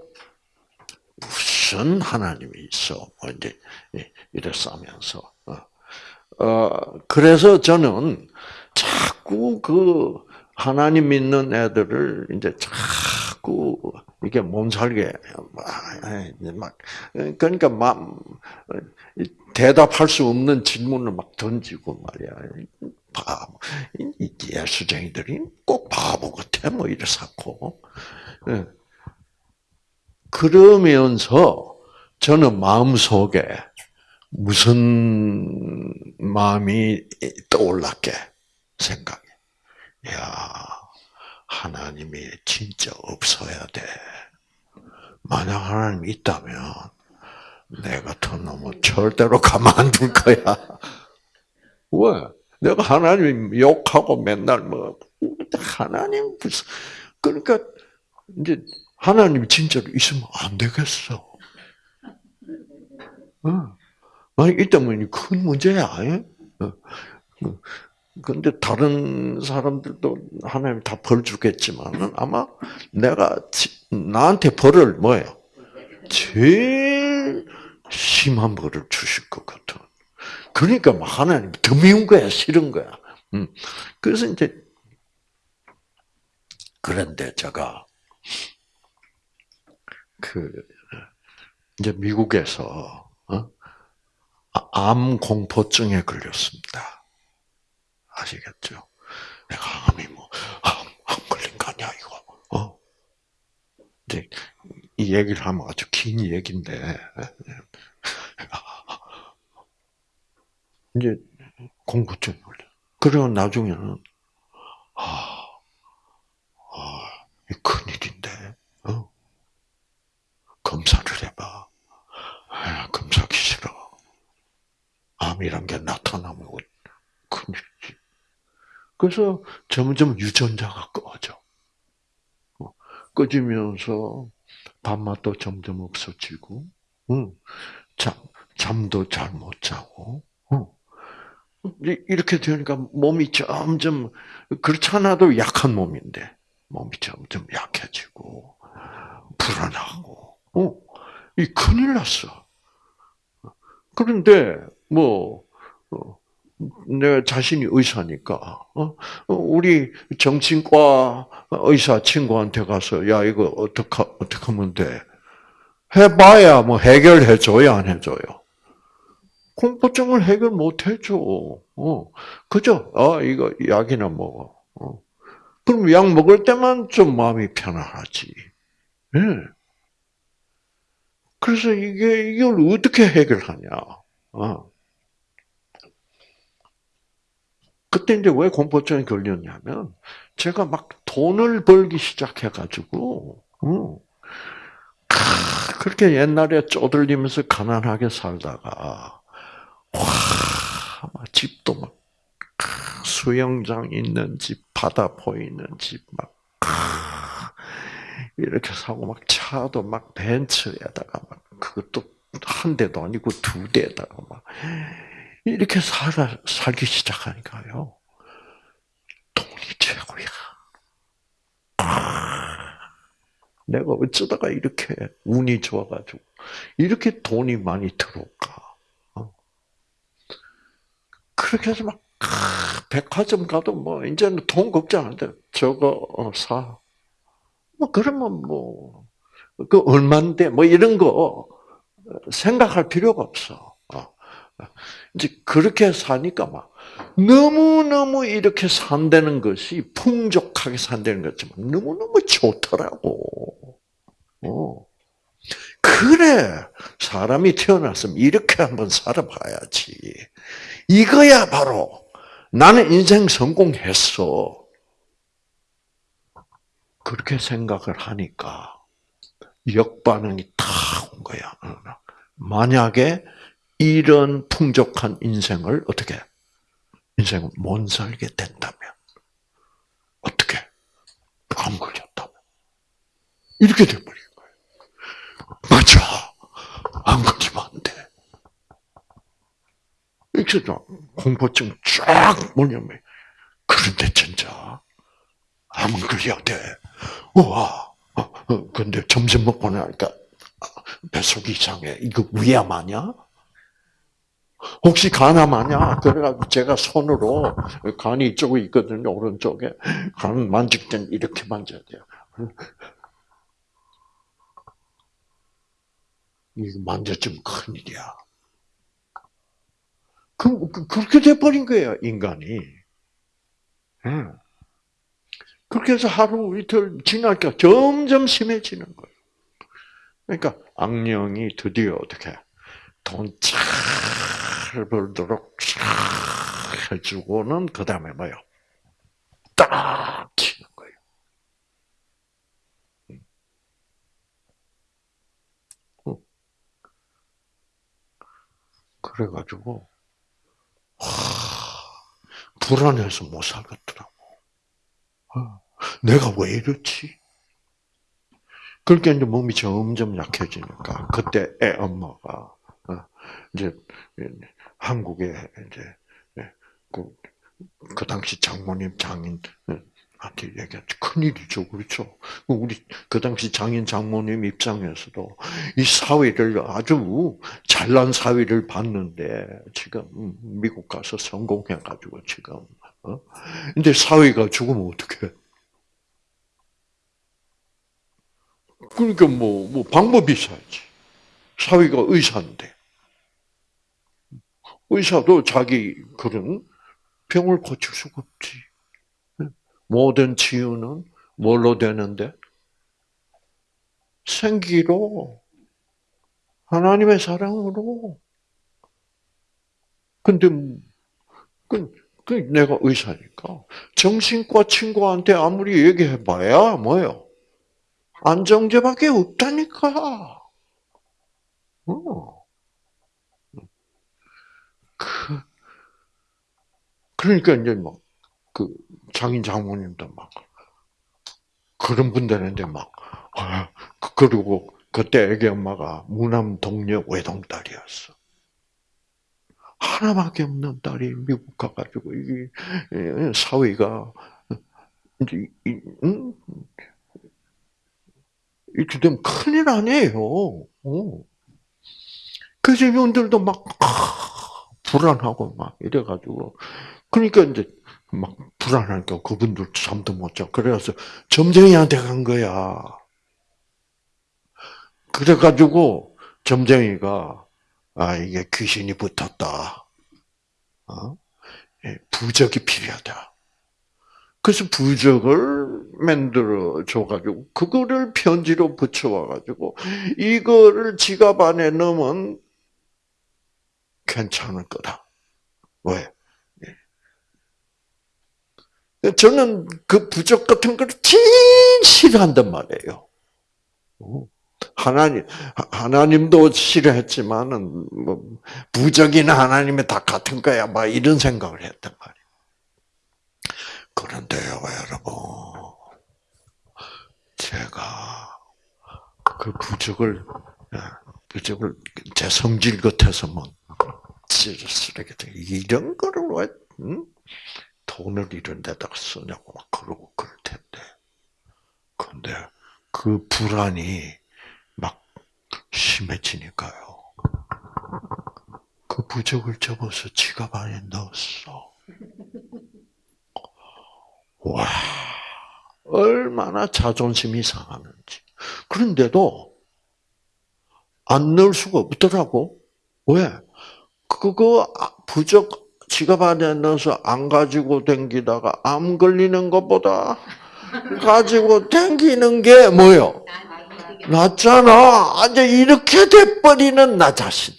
무슨 하나님이 있어? 뭐 이제 이랬어 하면서. 어. 어, 그래서 저는 자꾸 그 하나님 믿는 애들을 이제 자꾸 이게 몸살게 막 그러니까 막 대답할 수 없는 질문을 막 던지고 말이야. 바보. 이 예수쟁이들이 꼭 바보 같아 뭐 이래서고. 그러면서 저는 마음 속에 무슨 마음이 떠올랐게 생각해. 야 하나님이 진짜 없어야 돼. 만약 하나님 있다면 내 같은 놈은 절대로 가만 안 둘 거야. 왜? 내가 하나님 욕하고 맨날 뭐 하나님 무슨 그러니까 이제 하나님 진짜로 있으면 안 되겠어. 어. 만약 있다면 큰 문제야. 어. 근데 다른 사람들도 하나님 다 벌 주겠지만은 아마 내가 나한테 벌을 뭐예요? 제일 심한 벌을 주실 것 같은. 그러니까 막 하나님 더 미운 거야, 싫은 거야. 음. 그래서 이제 그런데 제가 그 이제 미국에서 어? 암 공포증에 걸렸습니다. 아시겠죠? 내가 암이 뭐, 암, 암 걸린 거 아니야, 이거. 어? 이제, 이 얘기를 하면 아주 긴 얘기인데, 이제, 공부증 걸려. 그리고 나중에는, 아, 아, 이 큰일인데, 어? 검사를 해봐. 아, 검사하기 싫어. 암이란 게 나타나면 큰일이지. 그래서 점점 유전자가 꺼져. 어, 꺼지면서 밥맛도 점점 없어지고, 잠, 잠도 잘 못 자고, 이렇게 되니까 몸이 점점, 그렇잖아도 약한 몸인데, 몸이 점점 약해지고, 불안하고, 어, 이 큰일 났어. 그런데, 뭐, 어, 내가 자신이 의사니까 어? 우리 정신과 의사 친구한테 가서 야 이거 어떻게 어떻게 하면 돼? 해봐야 뭐 해결해 줘야 안 해줘요. 공포증을 해결 못 해줘. 어, 그죠? 어, 이거 약이나 먹어. 어. 그럼 약 먹을 때만 좀 마음이 편안하지. 예. 네. 그래서 이게 이걸 어떻게 해결하냐? 어. 그때 이제 왜 공포증이 걸렸냐면 제가 막 돈을 벌기 시작해가지고 음, 그렇게 옛날에 쪼들리면서 가난하게 살다가 와 집도 막 수영장 있는 집, 바다 보이는 집, 막 이렇게 사고 막 차도 막 벤츠에다가 막 그것도 한 대도 아니고 두 대에다가 막 이렇게 살아 살기 시작하니까요. 돈이 최고야. 아, 내가 어쩌다가 이렇게 운이 좋아가지고 이렇게 돈이 많이 들어올까? 어? 그렇게 해서 막 아, 백화점 가도 뭐 이제는 돈 걱정 안 돼. 저거 어, 사. 뭐 그러면 뭐 그 얼마인데 뭐 이런 거 생각할 필요가 없어. 어. 이제 그렇게 사니까 막 너무 너무 이렇게 산다는 것이 풍족하게 산다는 것지만 너무 너무 좋더라고. 어. 그래 사람이 태어났으면 이렇게 한번 살아봐야지. 이거야 바로 나는 인생 성공했어. 그렇게 생각을 하니까 역반응이 탁 온 거야. 만약에 이런 풍족한 인생을 어떻게 인생을 못 살게 된다면 어떻게 암 걸렸다면 이렇게 돼버린 거예요. 맞아, 안 걸리면 안 돼. 이렇게 공포증 쫙 뭐냐면 그런데 진짜 암 걸려야 돼. 우와. 어, 어, 근데 점심 먹고 나니까 뱃속이 이상해. 이거 위암 아니야? 혹시 간암 아니야? 그래가지고 제가 손으로 간이 이쪽에 있거든요. 오른쪽에. 간 만질 땐 이렇게 만져야 돼요. 이거 만져주면 큰일이야. 그, 그, 그렇게 돼버린 거예요, 인간이. 응. 그렇게 해서 하루 이틀 지나니까 점점 심해지는 거예요. 그러니까 악령이 드디어 어떻게 돈잘 벌도록 잘 해주고는 그 다음에 뭐요? 딱 치는 거예요. 그래가지고 하, 불안해서 못 살겠더라고. 내가 왜 이렇지? 그렇게 이제 몸이 점점 약해지니까 그때 애 엄마가 어, 이제 한국에 이제 그, 그 당시 장모님 장인 한테 얘기했죠. 큰일이죠. 그렇죠. 우리 그 당시 장인 장모님 입장에서도 이 사회를 아주 잘난 사회를 봤는데 지금 미국 가서 성공해가지고 지금 어? 근데 사회가 죽으면 어떡해? 그러니까 뭐, 뭐 방법이 있어야지. 사회가 의사인데. 의사도 자기 그런 병을 고칠 수가 없지. 모든 치유는 뭘로 되는데? 생기로, 하나님의 사랑으로. 근데, 그, 그 내가 의사니까. 정신과 친구한테 아무리 얘기해봐야 뭐예요? 안정제밖에 없다니까. 어. 그, 그러니까 이제 막, 그, 장인 장모님도 막, 그런 분들한테 막, 아, 그리고 그때 애기 엄마가 무남 동료 외동딸이었어. 하나밖에 없는 딸이 미국 가가지고, 이 사회가, 이제, 응? 이렇게 되면 큰일 아니에요. 어. 그래서 이분들도 막, 아, 불안하고 막 이래가지고. 그러니까 이제 막 불안하니까 그분들 잠도 못 자. 그래서 점쟁이한테 간 거야. 그래가지고 점쟁이가, 아, 이게 귀신이 붙었다. 어? 예, 부적이 필요하다. 그래서 부적을 만들어 줘가지고 그거를 편지로 붙여와가지고 이거를 지갑 안에 넣으면 괜찮을 거다. 왜? 예. 저는 그 부적 같은 걸 제일 싫어한단 말이에요. 하나님 하나님도 싫어했지만은 뭐 부적이나 하나님이 다 같은 거야, 막 이런 생각을 했단 말이에요. 그런데요, 여러분. 제가 그 부적을 예, 부적을 제 성질 같아서 뭐 쓰레기 이런 거를 왜 응? 돈을 이런 데다가 쓰냐고 막 그러고 그럴 텐데. 근데 그 불안이 막 심해지니까요. 그 부적을 접어서 지갑 안에 넣었어. 와, 얼마나 자존심이 상하는지. 그런데도 안 넣을 수가 없더라고. 왜? 그거 부적 지갑 안에 넣어서 안 가지고 댕기다가 암 걸리는 것보다 가지고 댕기는 게 뭐요? 낫잖아. 이제 이렇게 돼버리는 나 자신.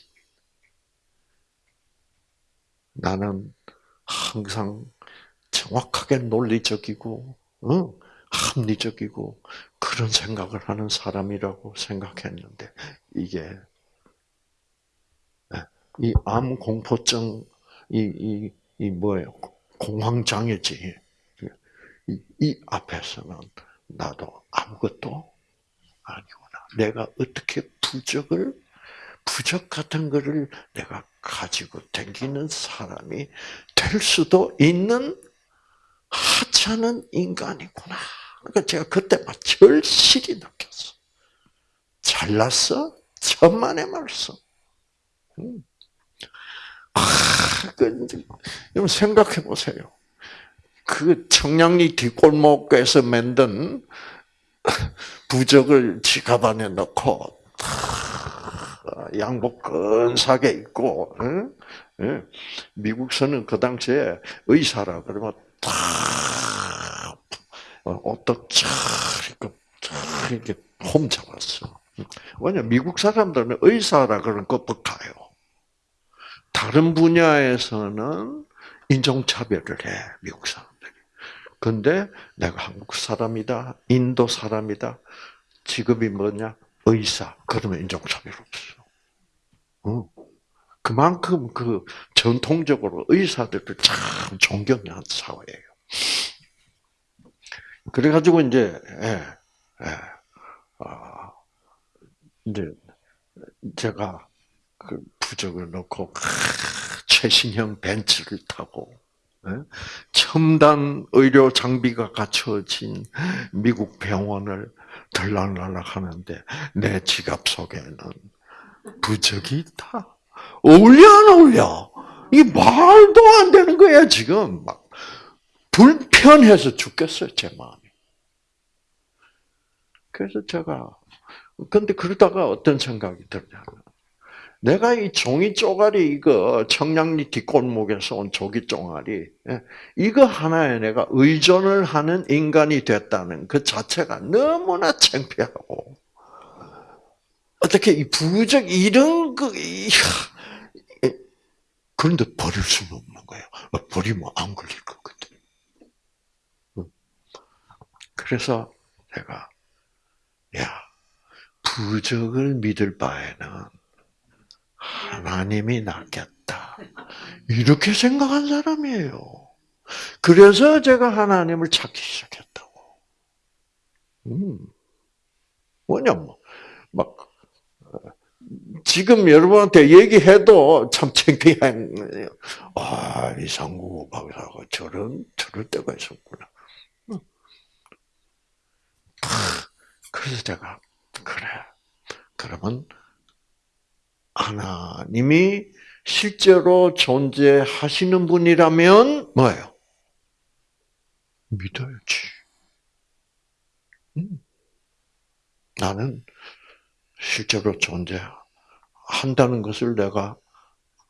나는 항상 정확하게 논리적이고, 응? 합리적이고, 그런 생각을 하는 사람이라고 생각했는데, 이게, 이 암 공포증, 이, 이, 이 뭐예요? 공황장애지. 이, 이 앞에서는 나도 아무것도 아니구나. 내가 어떻게 부적을, 부적 같은 거를 내가 가지고 다니는 사람이 될 수도 있는 하찮은 인간이구나. 그러니까 제가 그때 막 절실히 느꼈어. 잘났어? 천만의 말씀. 음. 아, 그, 여러분 생각해 보세요. 그 청량리 뒷골목에서 만든 부적을 지갑 안에 넣고 양복 근사하게 입고 미국서는 그 당시에 의사라 그러면 탁 옷도 쫙 이렇게 홈 잡았어. 왜냐 미국 사람들은 의사라 그런 거 뻑가요. 다른 분야에서는 인종차별을 해 미국 사람들이. 근데 내가 한국 사람이다, 인도 사람이다, 직업이 뭐냐 의사 그러면 인종차별 없어. 어. 그만큼 그 전통적으로 의사들을 참 존경하는 사회예요. 그래가지고 이제 예, 예, 어, 이제 제가 그 부적을 넣고 최신형 벤츠를 타고 예, 첨단 의료 장비가 갖춰진 미국 병원을 들락날락 하는데 내 지갑 속에는 부적이 있다. 어울려 안 어울려? 이 말도 안 되는 거야 지금 막 불편해서 죽겠어요 제 마음이. 그래서 제가 근데 그러다가 어떤 생각이 들냐면 내가 이 종이 쪼가리 이거 청량리 뒷골목에서 온 종이 쪼가리 예, 이거 하나에 내가 의존을 하는 인간이 됐다는 그 자체가 너무나 창피하고 어떻게 이 부적 이런 거 그런데 버릴 수는 없는 거예요. 버리면 안 걸릴 거거든. 그래서 내가 야 부적을 믿을 바에는 하나님이 낫겠다. 이렇게 생각한 사람이에요. 그래서 제가 하나님을 찾기 시작했다고. 음. 뭐냐면, 막, 지금 여러분한테 얘기해도 참 창피한, 아, 이상구 박사가 저런, 저럴 때가 있었구나. 그래서 제가, 그래. 그러면 하나님이 실제로 존재하시는 분이라면 뭐예요? 믿어야지. 음. 나는 실제로 존재 한다는 것을 내가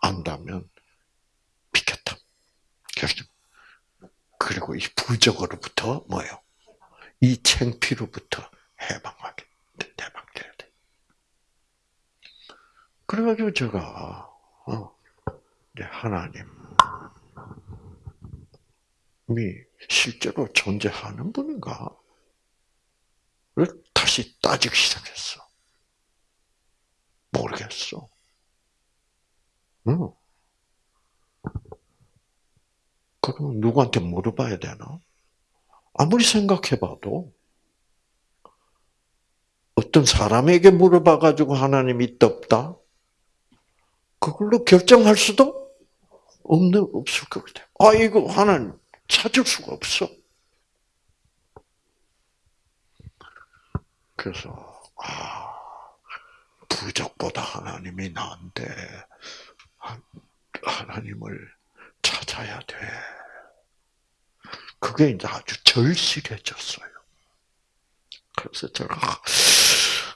안다면 믿겠다. 결정. 그리고 이 부적으로부터 뭐예요? 이 챙피로부터 해방하게 해방돼야 돼. 그래가지고 제가 어, 하나님이 실제로 존재하는 분인가? 를 다시 따지기 시작했어. 모르겠어. 응. 그러면 누구한테 물어봐야 되나? 아무리 생각해봐도 어떤 사람에게 물어봐가지고 하나님이 없다? 그걸로 결정할 수도 없는 없을 것 같아요. 아 이거 하나님 찾을 수가 없어. 그래서 아 부족보다 하나님이 나한테 하나님을 찾아야 돼. 그게 이제 아주 절실해졌어요. 그래서 제가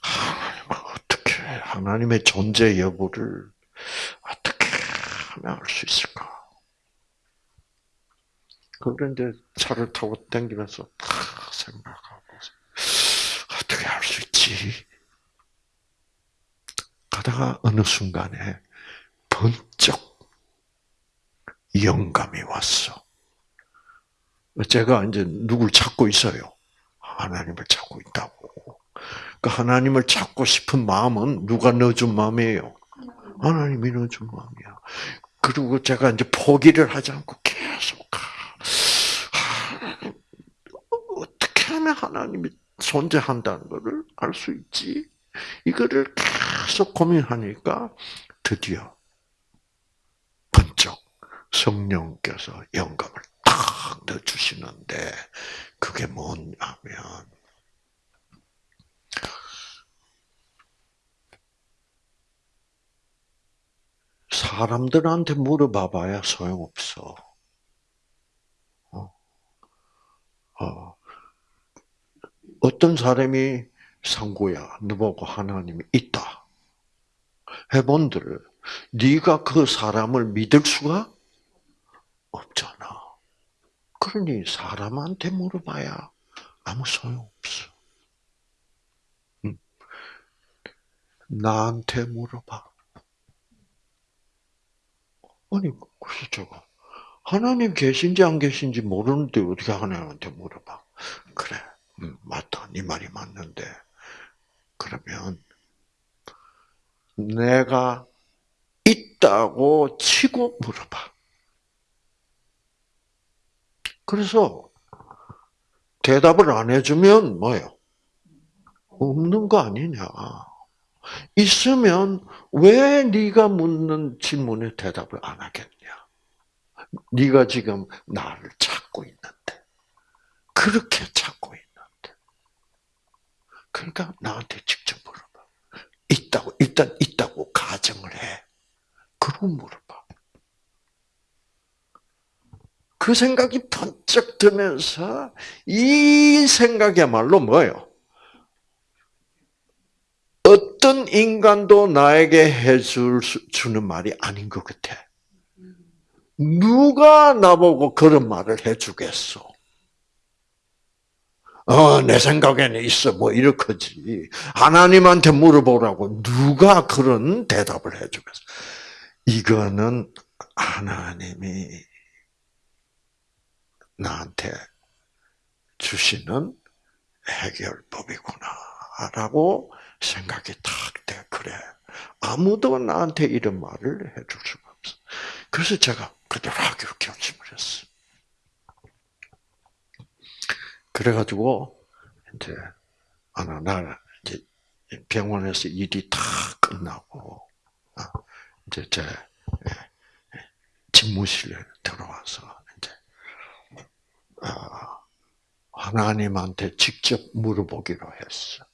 하나님 어떻게 하나님의 존재 여부를 어떻게 하면 알 수 있을까? 그런데 차를 타고 탁 생각하고 어떻게 할수 있지? 가다가 어느 순간에 번쩍 영감이 왔어. 제가 이제 누굴 찾고 있어요. 하나님을 찾고 있다고. 그 하나님을 찾고 싶은 마음은 누가 넣어준 마음이에요? 하나님이 넣어준 마음이야. 그리고 제가 이제 포기를 하지 않고 계속 어떻게 하면 하나님이 존재한다는 것을 알 수 있지? 이거를 계속 고민하니까 드디어 번쩍 성령께서 영감을 탁 넣어주시는데 그게 뭐냐면 사람들한테 물어봐봐야 소용없어. 어. 어. 어떤 사람이 상구야, 너보고 하나님이 있다. 해본들, 네가 그 사람을 믿을 수가 없잖아. 그러니 사람한테 물어봐야 아무 소용없어. 응. 나한테 물어봐. 아니, 그래서 제가 하나님 계신지 안 계신지 모르는데 어떻게 하나님한테 물어봐. 그래, 음, 맞다. 네 말이 맞는데. 그러면 내가 있다고 치고 물어봐. 그래서 대답을 안 해주면 뭐예요? 없는 거 아니냐. 있으면 왜 네가 묻는 질문에 대답을 안 하겠냐? 네가 지금 나를 찾고 있는데 그렇게 찾고 있는데 그러니까 나한테 직접 물어봐. 있다고 일단 있다고 가정을 해. 그러고 물어봐. 그 생각이 번쩍 들면서 이 생각이야말로 뭐예요? 어떤 인간도 나에게 해줄 수, 주는 말이 아닌 것 같아. 누가 나보고 그런 말을 해주겠어? 어, 내 생각에는 있어. 뭐, 이렇게지. 하나님한테 물어보라고 누가 그런 대답을 해주겠어? 이거는 하나님이 나한테 주시는 해결법이구나. 라고 생각이 탁 돼. 그래. 아무도 나한테 이런 말을 해줄 수가 없어. 그래서 제가 그대로 하기로 결심을 했어. 그래가지고, 이제, 어느 날, 이제, 병원에서 일이 다 끝나고, 아, 이제 제 집무실에 들어와서, 이제, 아, 하나님한테 직접 물어보기로 했어.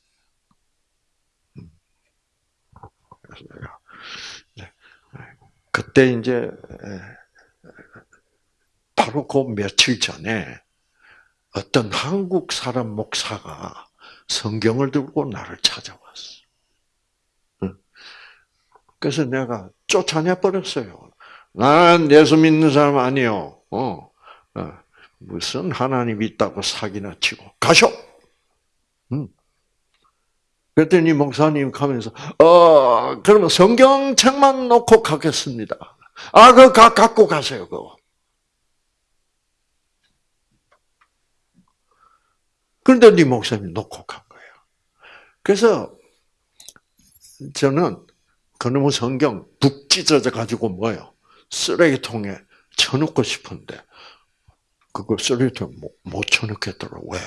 그래서 내가 그때 이제 바로 그 며칠 전에 어떤 한국 사람 목사가 성경을 들고 나를 찾아왔어. 그래서 내가 쫓아내 버렸어요. 난 예수 믿는 사람 아니요. 어, 어, 무슨 하나님 있다고 사기나 치고 가쇼. 응. 그랬더니 목사님 가면서 어 그러면 성경책만 놓고 가겠습니다. 아 그거 갖고 가세요 그거. 그런데 네 목사님 놓고 간 거예요. 그래서 저는 그놈의 성경 북 찢어져 가지고 뭐요 쓰레기통에 쳐놓고 싶은데 그거 쓰레기통에 못, 못 쳐놓겠더라고 왜?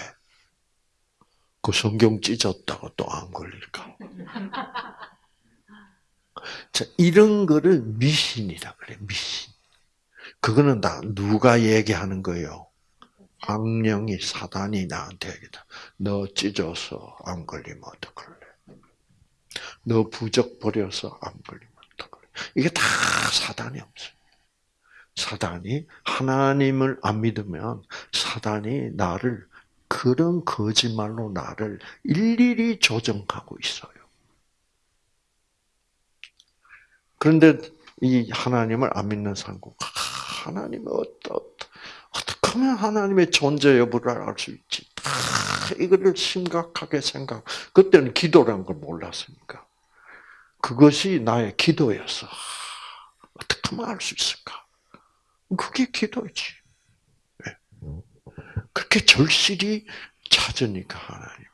그 성경 찢었다고 또 안 걸릴까? 자, 이런 거를 미신이라 그래, 미신. 그거는 다 누가 얘기하는 거예요? 악령이 사단이 나한테 얘기다. 너 찢어서 안 걸리면 어떡할래? 너 부적 버려서 안 걸리면 어떡할래? 이게 다 사단이 없어요. 사단이 하나님을 안 믿으면 사단이 나를 그런 거짓말로 나를 일일이 조정하고 있어요. 그런데 이 하나님을 안 믿는 사람은 하나님은 어떠, 어떻게 하면 하나님의 존재 여부를 알 수 있지? 다 이거를 심각하게 생각. 그때는 기도라는 걸 몰랐으니까. 그것이 나의 기도였어. 어떻게 하면 알 수 있을까? 그게 기도지. 네. 그렇게 절실히 찾으니까 하나님이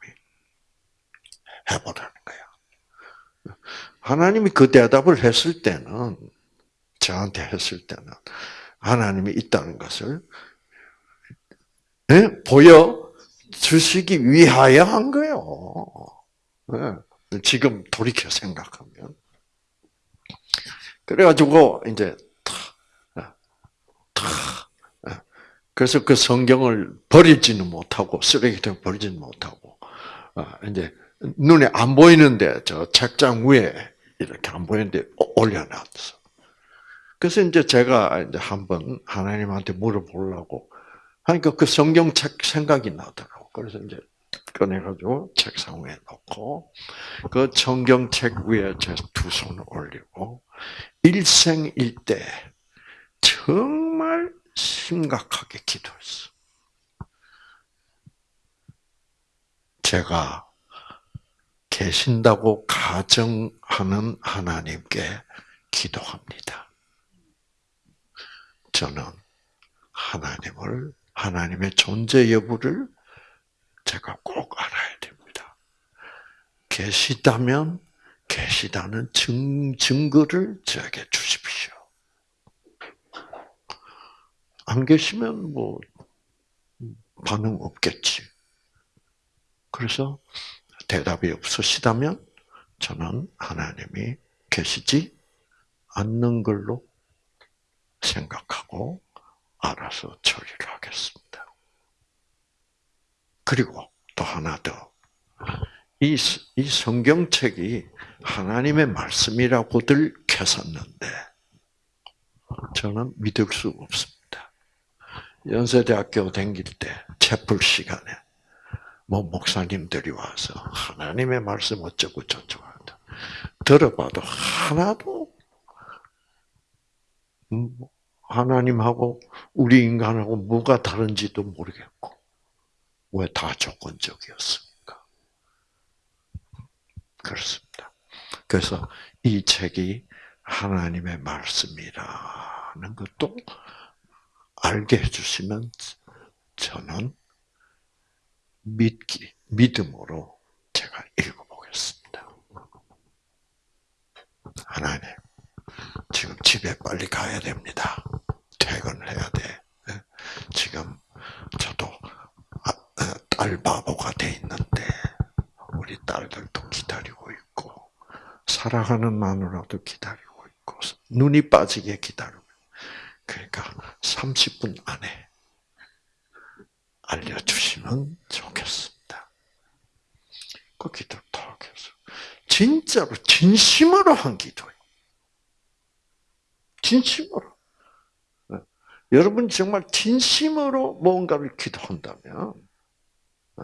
해보라는 거야. 하나님이 그 대답을 했을 때는, 저한테 했을 때는, 하나님이 있다는 것을, 네? 보여 주시기 위하여 한 거예요. 네. 지금 돌이켜 생각하면. 그래가지고, 이제, 탁, 탁, 그래서 그 성경을 버리지는 못하고, 쓰레기통에 버리지는 못하고, 이제, 눈에 안 보이는데, 저 책장 위에 이렇게 안 보이는데 올려놨어. 그래서 이제 제가 이제 한번 하나님한테 물어보려고 하니까 그 성경책 생각이 나더라고. 그래서 이제 꺼내가지고 책상 위에 놓고 그 성경책 위에 제 두 손을 올리고 일생일대 정말 심각하게 기도했어. 제가 계신다고 가정하는 하나님께 기도합니다. 저는 하나님을 하나님의 존재 여부를 제가 꼭 알아야 됩니다. 계시다면 계시다는 증, 증거를 저에게 주십시오. 안 계시면 뭐 반응 없겠지. 그래서 대답이 없으시다면 저는 하나님이 계시지 않는 걸로 생각하고 알아서 처리를 하겠습니다. 그리고 또 하나 더. 이, 이 성경책이 하나님의 말씀이라고들 켜섰는데, 저는 믿을 수 없습니다. 연세대학교 다닐 때, 채플 시간에, 뭐, 목사님들이 와서 하나님의 말씀 어쩌고 저쩌고 한다. 들어봐도 하나도, 음, 하나님하고 우리 인간하고 뭐가 다른지도 모르겠고, 왜 다 조건적이었습니까? 그렇습니다. 그래서 이 책이 하나님의 말씀이라는 것도 알게 해주시면 저는 믿기, 믿음으로 제가 읽어보겠습니다. 하나님, 지금 집에 빨리 가야 됩니다. 퇴근해야 돼. 예? 지금 저도 아, 어, 딸 바보가 돼 있는데 우리 딸들도 기다리고 있고 사랑하는 마누라도 기다리고 있고 눈이 빠지게 기다리고 그러니까 30분 안에 알려주시면 좋겠습니다. 그 기도를 더 해서 진짜로 진심으로 한 기도예요. 진심으로. 네. 여러분 정말 진심으로 뭔가를 기도한다면 네.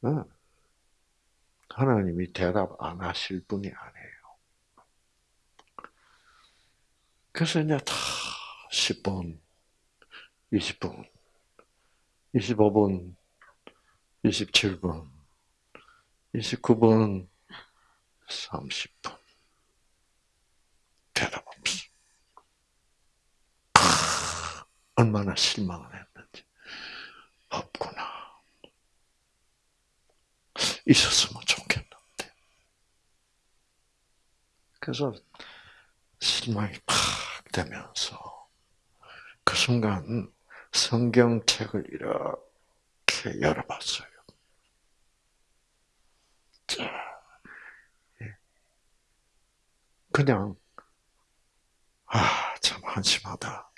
네. 하나님이 대답 안 하실 분이 아니에요. 그래서 이제 다 10분, 20분, 25분, 27분, 29분, 30분. 대답 얼마나 실망을 했는지. 없구나. 있었으면 좋겠는데. 그래서 실망이 팍 되면서 그 순간 성경책을 이렇게 열어봤어요. 예. 그냥 아 참 한심하다.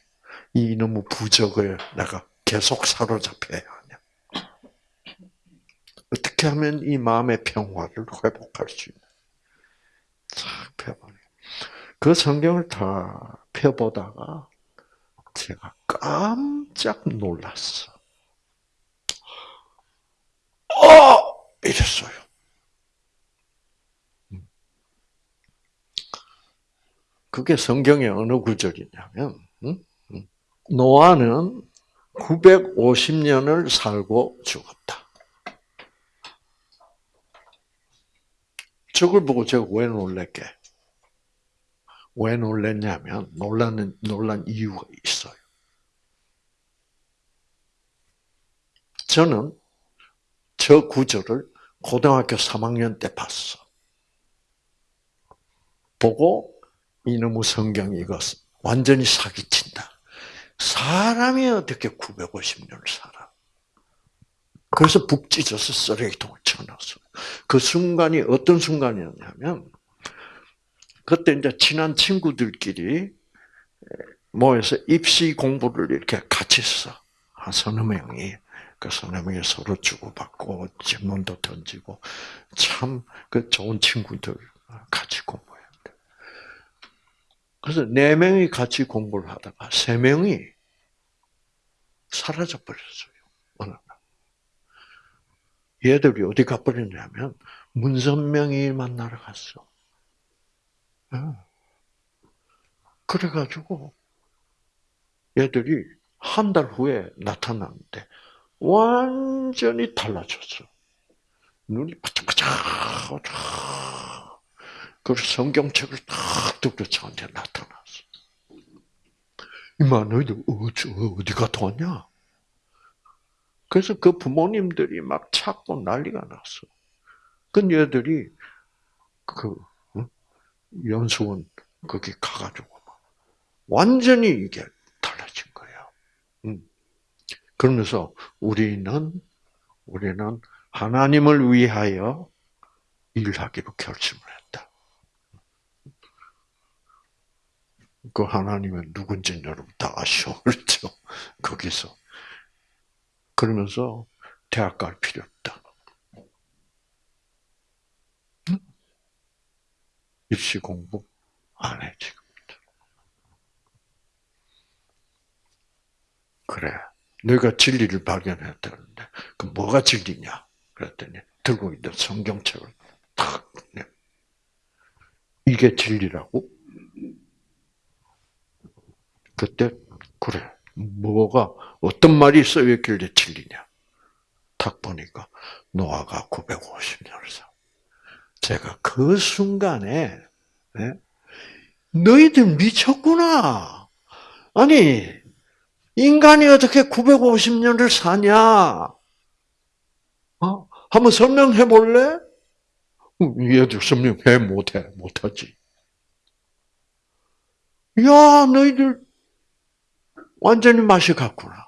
이 이놈의 부적을 내가 계속 사로잡혀야 하냐. 어떻게 하면 이 마음의 평화를 회복할 수 있냐. 쫙 펴보니. 그 성경을 다 펴보다가 제가 깜짝 놀랐어. 어! 이랬어요. 그게 성경의 어느 구절이냐면, 응? 응. 노아는 950년을 살고 죽었다. 저걸 보고 제가 왜 놀랄게? 왜 놀랐냐면, 놀라는, 놀란 이유가 있어요. 저는 저 구절을 고등학교 3학년 때 봤어. 보고 이놈의 성경이 이거 완전히 사기친다. 사람이 어떻게 950년을 살아? 그래서 북 찢어서 쓰레기통을 쳐넣었어. 그 순간이 어떤 순간이었냐면, 그때 이제 친한 친구들끼리 모여서 입시 공부를 이렇게 같이 했어. 한 서너 명이. 그 서너 명이 서로 주고받고, 질문도 던지고, 참, 그 좋은 친구들 공부했는데. 그래서 네 명이 같이 공부를 하다가 세 명이 사라져 버렸어요. 어느 날. 얘들이 어디 가버렸냐면 문선명이 만나러 갔어. 예. 그래가지고 얘들이 한 달 후에 나타났는데 완전히 달라졌어. 눈이 바짝바짝 그래서 성경책을 딱 들고 저한테 나타났어. 이마 너희들 어디, 갔다 왔냐? 그래서 그 부모님들이 막 찾고 난리가 났어. 그 얘들이 그 응? 연수원 거기 가가지고 완전히 이게 달라진 거예요. 응. 그러면서 우리는 우리는 하나님을 위하여 일하기로 결심을 했다. 그 하나님은 누군지 여러분 다 아시죠? 그렇죠? 거기서. 그러면서 대학 갈 필요 없다. 응? 입시 공부 안 해, 지금부터. 그래. 너가 진리를 발견했다는데, 그 뭐가 진리냐? 그랬더니, 들고 있는 성경책을 탁, 내. 이게 진리라고? 그때, 그래. 뭐가, 어떤 말이 써있길래 진리냐? 딱 보니까, 노아가 950년을 살. 제가 그 순간에, 네? 너희들 미쳤구나. 아니, 인간이 어떻게 950년을 사냐? 어? 한번 설명해 볼래? 얘들 설명해 못해, 못하지. 야, 너희들 완전히 맛이 갔구나.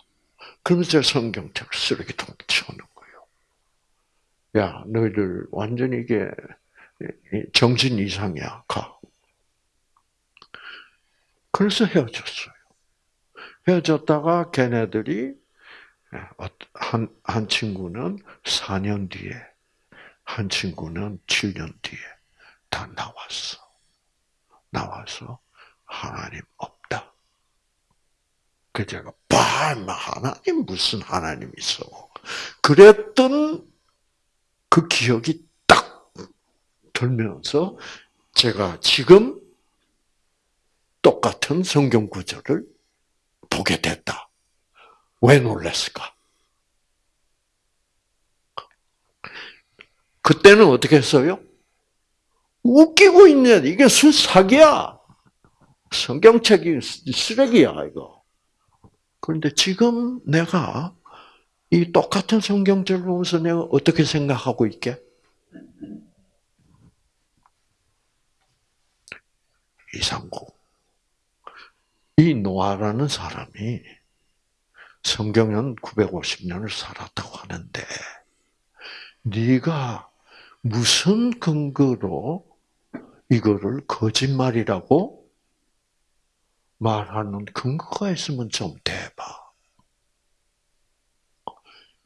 그러면서 성경책을 쓰레기통에 치우는 거예요. 야, 너희들 완전히 이게 정신 이상이야. 가. 그래서 헤어졌어요. 헤어졌다가 걔네들이 한, 한 친구는 4년 뒤에, 한 친구는 7년 뒤에 다 나왔어. 나와서 하나님 없다. 그 제가 봐, 하나님 무슨 하나님 있어. 그랬던 그 기억이 딱 들면서 제가 지금 똑같은 성경 구절을 보게 됐다. 왜 놀랐을까? 그때는 어떻게 했어요? 웃기고 있네. 이게 순 사기야. 성경책이 쓰레기야, 이거. 그런데 지금 내가 이 똑같은 성경책을 보면서 내가 어떻게 생각하고 있게? 이상국. 이 노아라는 사람이 성경은 950년을 살았다고 하는데 네가 무슨 근거로 이거를 거짓말이라고 말하는 근거가 있으면 좀 대봐.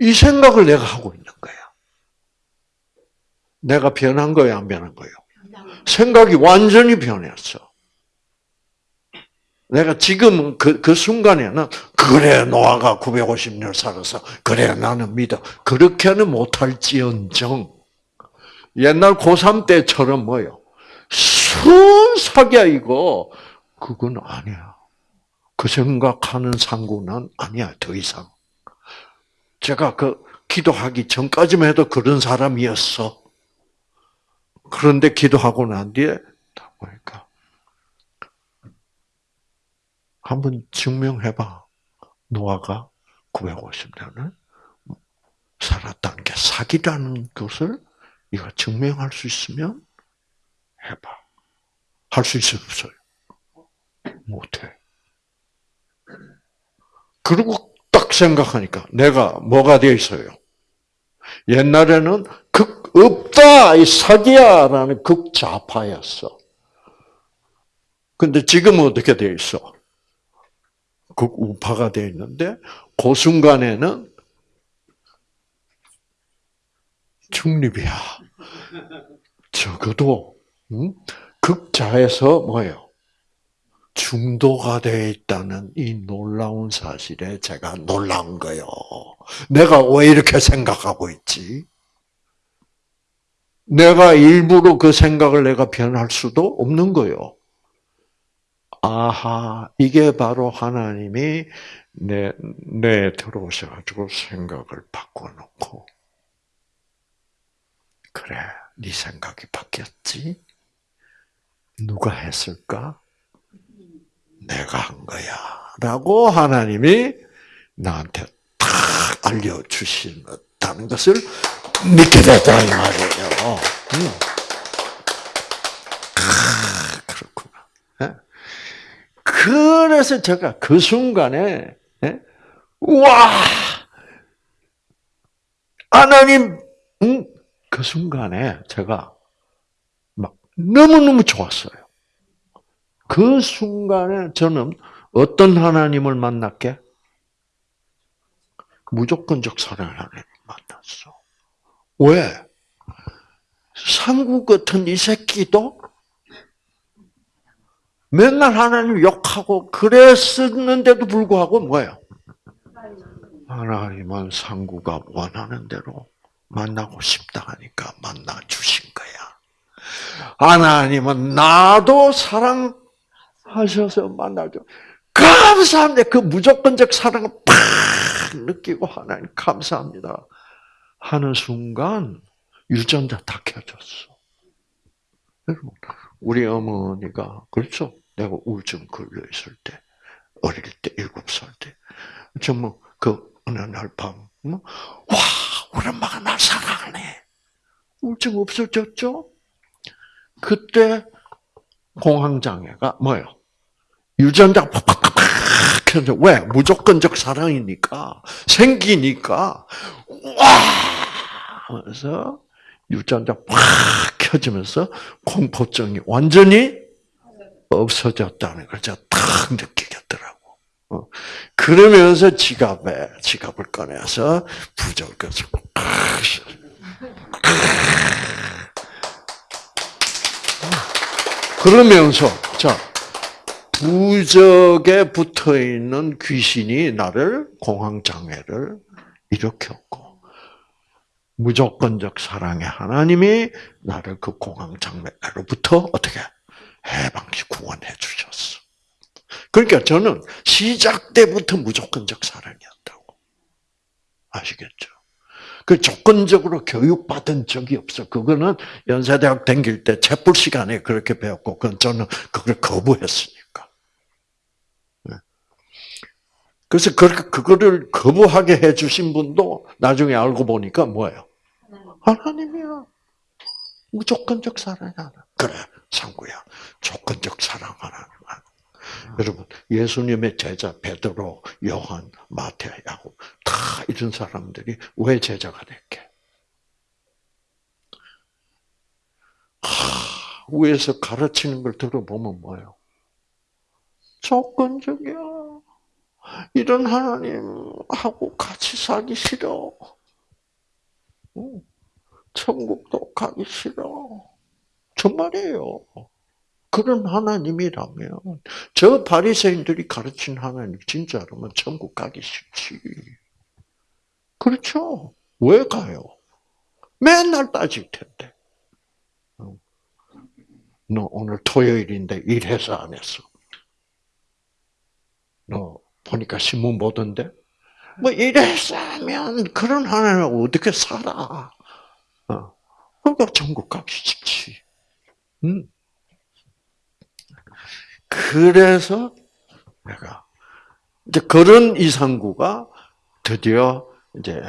이 생각을 내가 하고 있는 거야. 내가 변한 거야, 안 변한 거예요? 생각이 완전히 변했어. 내가 지금 그, 그 순간에는, 그래, 노아가 950년 살아서, 그래, 나는 믿어. 그렇게는 못할지언정, 옛날 고3 때처럼 뭐요? 순삭이야, 이거. 그건 아니야. 그 생각하는 상구는 아니야, 더 이상. 제가 그, 기도하기 전까지만 해도 그런 사람이었어. 그런데 기도하고 난 뒤에, 다 보니까, 한번 증명해봐. 노아가 950년을 살았다는 게 사기라는 것을 네가 증명할 수 있으면 해봐. 할 수 있어요? 못해. 그리고 딱 생각하니까 내가 뭐가 되어 있어요? 옛날에는 극 없다 이 사기야라는 극좌파였어. 근데 지금은 어떻게 되어 있어? 극우파가 되어 있는데 그 순간에는 중립이야. 적어도 음? 극자에서 뭐예요? 중도가 되어 있다는 이 놀라운 사실에 제가 놀란 거예요. 내가 왜 이렇게 생각하고 있지? 내가 일부러 그 생각을 내가 변할 수도 없는 거예요. 아하, 이게 바로 하나님이 내, 내 들어오셔가지고 생각을 바꿔놓고, 그래, 네 생각이 바뀌었지? 누가 했을까? 내가 한 거야. 라고 하나님이 나한테 탁 알려주신다는 것을 믿게 됐다, 이 말이에요. 음. 아. 예? 그래서 제가 그 순간에, 예? 와! 하나님, 음, 그 순간에 제가 막 너무너무 좋았어요. 그 순간에 저는 어떤 하나님을 만났게? 무조건적 사랑을 하나님을 만났어. 왜? 상구 같은 이 새끼도 맨날 하나님 욕하고 그랬었는데도 불구하고 뭐예요? 하나님은 상구가 원하는 대로 만나고 싶다 하니까 만나 주신 거야. 하나님은 나도 사랑 하셔서 만나죠. 감사합니다. 그 무조건적 사랑을 팍 느끼고 하나님 감사합니다. 하는 순간 유전자 다 켜졌어. 여러분, 우리 어머니가 그렇죠. 내가 우울증 걸려 있을 때 어릴 때 일곱 살 때 정말 그 어느 날 밤, 와 우리 엄마가 날 사랑하네. 우울증 없어졌죠? 그때 공황장애가 뭐예요? 유전자 팍팍팍팍 켜져. 왜? 무조건적 사랑이니까 생기니까 와 그래서 유전자 팍 켜지면서 공포증이 완전히 없어졌다는 걸 제가 탁 느끼겠더라고. 어. 그러면서 지갑에 지갑을 꺼내서 부적을 그러면서 자 부적에 붙어 있는 귀신이 나를 공황 장애를 일으켰고 무조건적 사랑의 하나님이 나를 그 공황 장애로부터 어떻게 해방시 구원해 주셨어. 그러니까 저는 시작 때부터 무조건적 사랑이었다고. 아시겠죠? 그 조건적으로 교육받은 적이 없어. 그거는 연세대학 다닐 때 채플 시간에 그렇게 배웠고, 그건 저는 그걸 거부했으니까. 네. 그래서 그렇게 그거를 거부하게 해주신 분도 나중에 알고 보니까 뭐예요? 하나님이야. 무조건적 사랑이 하나. 그래, 상구야. 조건적 사랑 하나님. 여러분, 예수님의 제자 베드로, 요한, 마태, 야곱 다 이런 사람들이 왜 제자가 됐게? 하, 위에서 가르치는 걸 들어보면 뭐예요? 조건적이야. 이런 하나님하고 같이 살기 싫어. 응. 천국도 가기 싫어. 정말이에요. 그런 하나님이라면 저 바리새인들이 가르친 하나님 진짜로면 천국 가기 싫지. 그렇죠? 왜 가요? 맨날 따질 텐데. 어. 너 오늘 토요일인데 일해서 안 했어. 너 보니까 신문 보던데? 뭐 하면 그런 하나님 어떻게 살아? 어. 그러니까 천국 가기 싫지. 음. 그래서 내가 이제 그런 이상구가 드디어 이제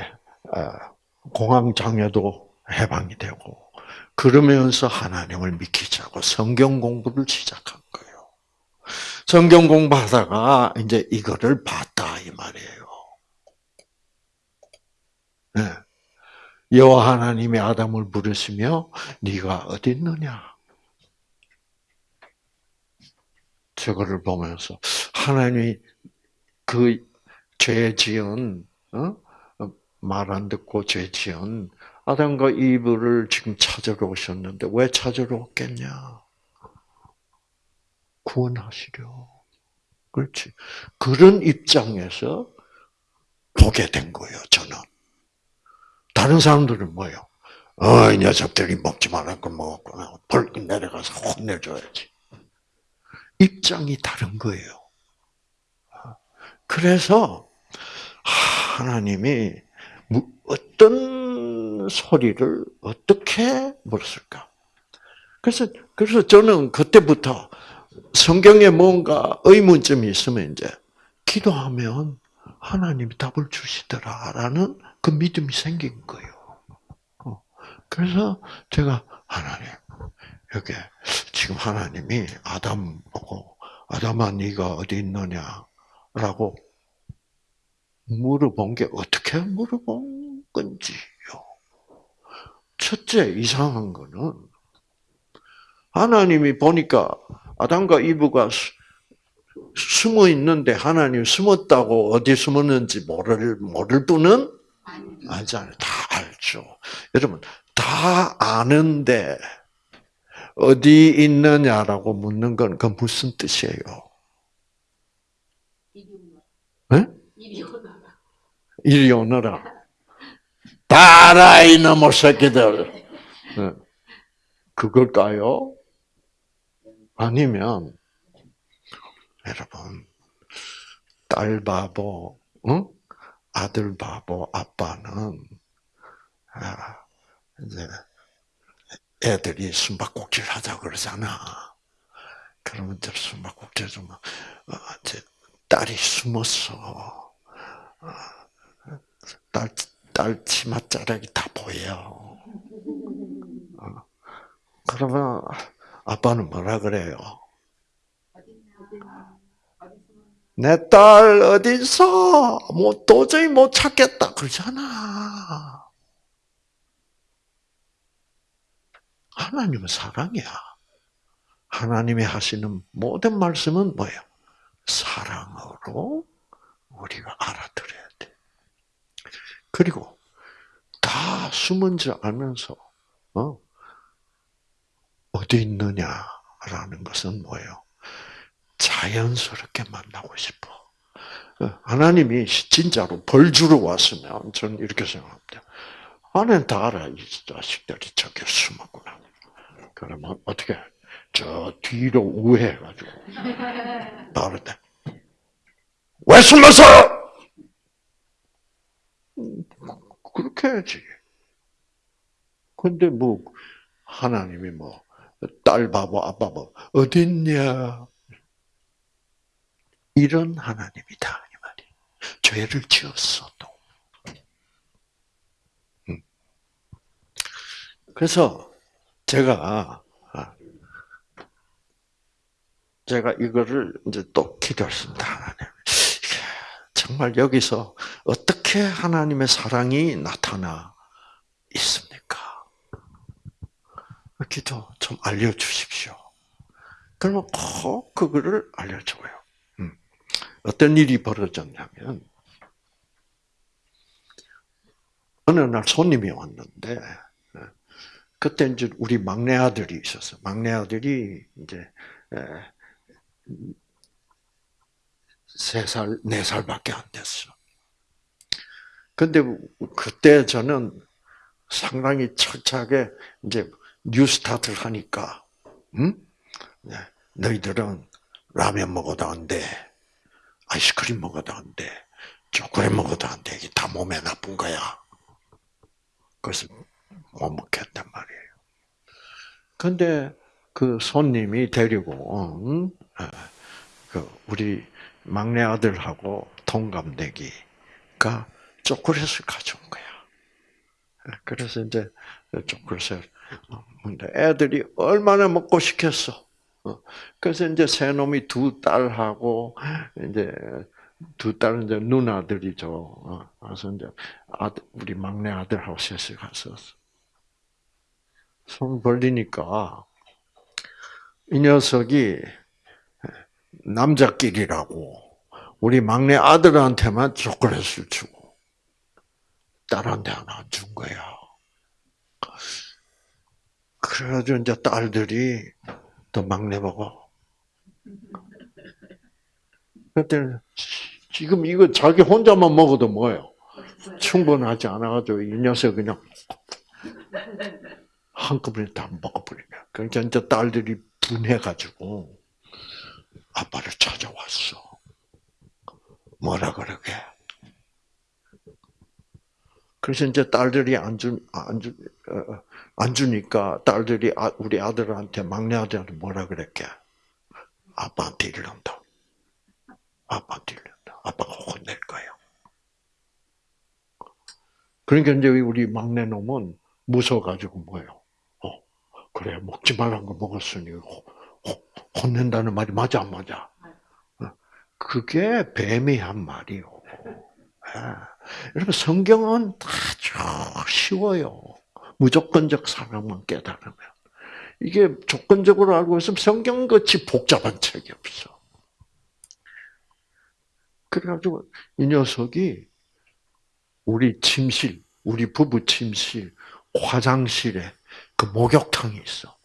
어, 공황 장애도 해방이 되고 그러면서 하나님을 믿기자고 성경 공부를 시작한 거예요. 성경 공부하다가 이제 이거를 봤다 이 말이에요. 네. 여호와 하나님이 아담을 부르시며 네가 어디 있느냐? 저거를 보면서 하나님이 그 죄 지은 어? 말안 듣고 죄 지은 아담과 이브를 지금 찾으러 오셨는데 왜 찾으러 왔겠냐? 구원하시려. 그렇지. 그런 입장에서 보게 된 거예요, 저는. 다른 사람들은 뭐예요? 어, 이 녀석들이 먹지 걸 먹었구나. 벌금 내려가서 혼내줘야지. 입장이 다른 거예요. 그래서 하나님이 어떤 소리를 어떻게 물었을까? 그래서 그래서 저는 그때부터 성경에 뭔가 의문점이 있으면 이제 기도하면 하나님이 답을 주시더라라는 그 믿음이 생긴 거예요. 어. 그래서 제가 하나님 여기 지금 하나님이 아담 보고 아담아 네가 어디 있느냐라고 물어본 게 어떻게 물어본 건지요. 첫째 이상한 거는 하나님이 보니까 아담과 이브가 숨어 있는데 하나님 숨었다고 어디 숨었는지 모를 모를 분은 알잖아요. 다 알죠. 여러분 다 아는데 어디 있느냐라고 묻는 건 그 무슨 뜻이에요? 네? 이리 오너라. 다라 이놈의 새끼들. 네. 그걸까요? 아니면 여러분 딸 바보, 응? 아들 바보 아빠는 아, 이제 애들이 숨바꼭질 하자 그러잖아. 그러면 저 숨바꼭질 좀 어, 이제 딸이 숨었어. 어, 딸, 딸 치맛자락이 다 보여. 어, 그러면 아빠는 뭐라 그래요? 내 딸 어디서 뭐 도저히 못 찾겠다 그러잖아. 하나님은 사랑이야. 하나님이 하시는 모든 말씀은 뭐예요? 사랑으로 우리가 알아들어야 돼. 그리고 다 숨은 줄 알면서 어? 어디 있느냐라는 것은 뭐예요? 자연스럽게 만나고 싶어. 어, 하나님이 진짜로 벌 주러 왔으면 저는 이렇게 생각합니다. 아는 다 알아. 이 자식들이 저기 숨었구나. 그러면 어떻게? 저 뒤로 우회해가지고 나를 때. 왜 숨었어? 그렇게 해야지. 근데 뭐 하나님이 뭐 딸 바보 아빠 뭐 어딨냐 이런 하나님이다 이 말이. 죄를 지었어도. 음. 그래서 제가 아, 제가 이거를 이제 또 기도했습니다 하나님. 정말 여기서 어떻게 하나님의 사랑이 나타나 있습니까? 기도 좀 알려주십시오. 그러면 꼭 그거를 알려줘요. 음. 어떤 일이 벌어졌냐면, 어느 날 손님이 왔는데, 예, 그때 이제 우리 막내 아들이 있었어. 막내 아들이 이제, 에, 세 살, 네 살밖에 안 됐어. 근데 그때 저는 상당히 철저하게 이제 뉴스타트를 하니까, 응? 네, 너희들은 라면 먹어도 안 돼. 아이스크림 먹어도 안 돼. 초콜릿 먹어도 안 돼. 이게 다 몸에 나쁜 거야. 그래서 못 먹겠단 말이에요. 근데 그 손님이 데리고, 응? 어, 그 우리 막내 아들하고 동갑내기가 초콜릿을 가져온 거야. 그래서 이제 초콜릿을 근데 애들이 얼마나 먹고 싶겠어. 어, 그래서 이제 새 놈이 두 딸하고 이제 두 딸은 이제 누나들이죠. 어, 그래서 이제 아들, 우리 막내 아들하고 셋이 가서 손 벌리니까 이 녀석이 남자끼리라고 우리 막내 아들한테만 초콜릿을 주고 딸한테 하나 안준 거야. 그래가지고 이제 딸들이 또 막내 보고 그때 지금 이거 자기 혼자만 먹어도 뭐예요? 충분하지 않아가지고 이 녀석 그냥 한꺼번에 다 먹어버리냐. 그러니까 이제 딸들이 분해가지고 아빠를 찾아왔어. 뭐라 그러게. 그래서 이제 딸들이 안 주, 안 주, 어, 안 주니까 딸들이 아, 우리 아들한테, 막내 아들한테 뭐라 그랬게? 아빠한테 이른다. 아빠한테 이른다. 아빠가 혼낼 거야. 그러니까 이제 우리 막내 놈은 무서워가지고 뭐예요? 어, 그래, 먹지 말란 거 먹었으니 혼낸다는 말이 맞아, 안 맞아? 어, 그게 뱀이 한 말이요. 여러분, 성경은 아주 쉬워요. 무조건적 사랑만 깨달으면. 이게 조건적으로 알고 있으면 성경같이 복잡한 책이 없어. 그래가지고 이 녀석이 우리 침실, 우리 부부 침실, 화장실에 그 목욕탕이 있어.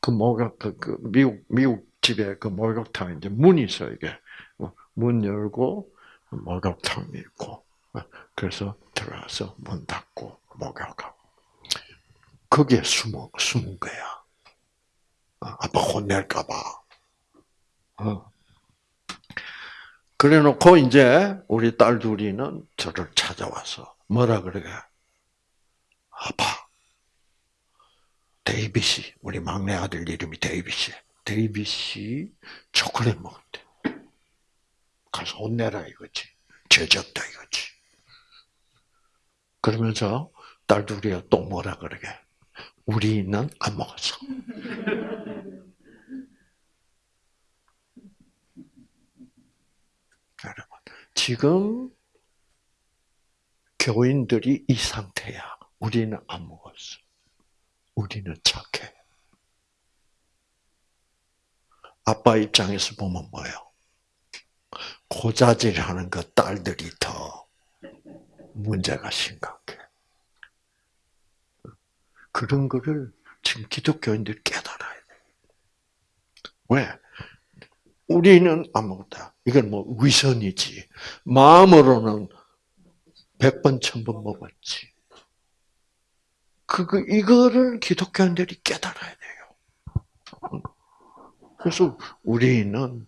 그 목욕, 그, 그 미국, 미국 집에 그 목욕탕 이제 문이 있어, 이게. 문 열고, 목욕탕이 있고, 그래서 들어가서 문 닫고 목욕하고. 거기에 숨어, 숨은 거야. 아빠 혼낼까봐. 어. 그래 놓고 이제 우리 딸 둘이는 저를 찾아와서 뭐라 그러게? 아빠, 데이빗이, 우리 막내 아들 이름이 데이빗이. 데이빗이 초콜릿 먹었대. 가서 혼내라 이거지. 죄졌다 이거지. 그러면서 딸 둘이가 또 뭐라 그러게? 우리는 안 먹었어. 여러분, 지금 교인들이 이 상태야. 우리는 안 먹었어. 우리는 착해. 아빠 입장에서 보면 뭐예요? 고자질하는 그 딸들이 더 문제가 심각해. 그런 거를 지금 기독교인들이 깨달아야 돼. 왜? 우리는 안 먹었다. 이건 뭐 위선이지. 마음으로는 백 번, 천번 먹었지. 그거, 이거를 기독교인들이 깨달아야 돼요. 그래서 우리는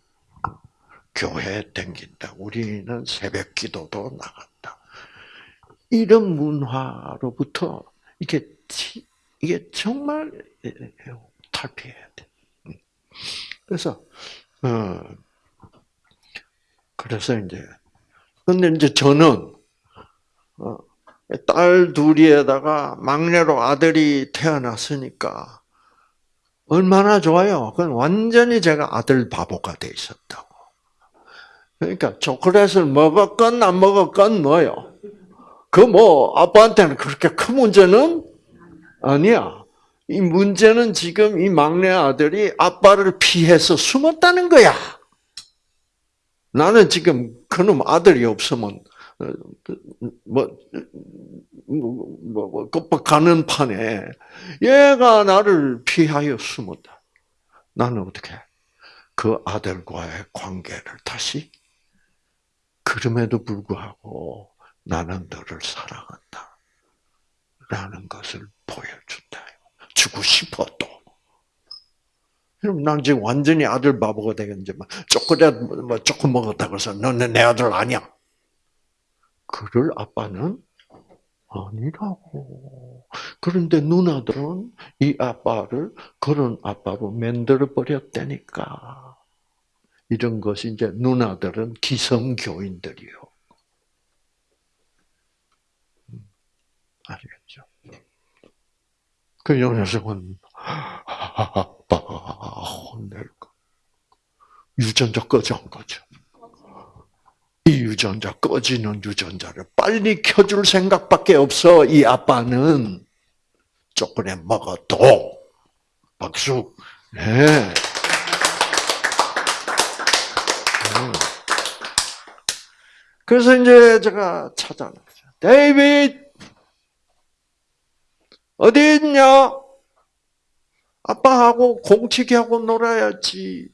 교회 댕긴다. 우리는 새벽 기도도 나간다. 이런 문화로부터 이게 이게 정말 탈피해야 돼. 그래서 어 그래서 이제 근데 이제 저는 어, 딸 둘이에다가 막내로 아들이 태어났으니까 얼마나 좋아요. 그건 완전히 제가 아들 바보가 돼 있었다고. 그러니까 초콜릿을 먹었건 안 먹었건 뭐요. 그 뭐 아빠한테는 그렇게 큰 문제는 아니야. 이 문제는 지금 이 막내 아들이 아빠를 피해서 숨었다는 거야. 나는 지금 그놈 아들이 없으면 어, 뭐, 뭐, 뭐, 뭐, 가는 판에 얘가 나를 피하여 숨었다. 나는 어떻게 그 아들과의 관계를 다시 그럼에도 불구하고 나는 너를 사랑한다. 라는 것을 보여준다. 주고 싶어 또. 그럼 난 지금 완전히 아들 바보가 막 초콜릿 뭐 조금 먹었다고 해서 너는 내 아들 아니야. 그럴 아빠는 아니라고. 그런데 누나들은 이 아빠를 그런 아빠로 만들어 버렸다니까. 이런 것이 이제 누나들은 기성교인들이요. 아시겠죠? 그 녀석은 아빠 혼낼 거. 유전자 꺼져 안 거죠. 이 유전자 꺼지는 유전자를 빨리 켜줄 생각밖에 없어. 이 아빠는 초콜릿 먹어도 박수. 네. 그래서 이제 제가 찾아냈죠. 데이빗 어디 있냐? 아빠하고 공치기하고 놀아야지.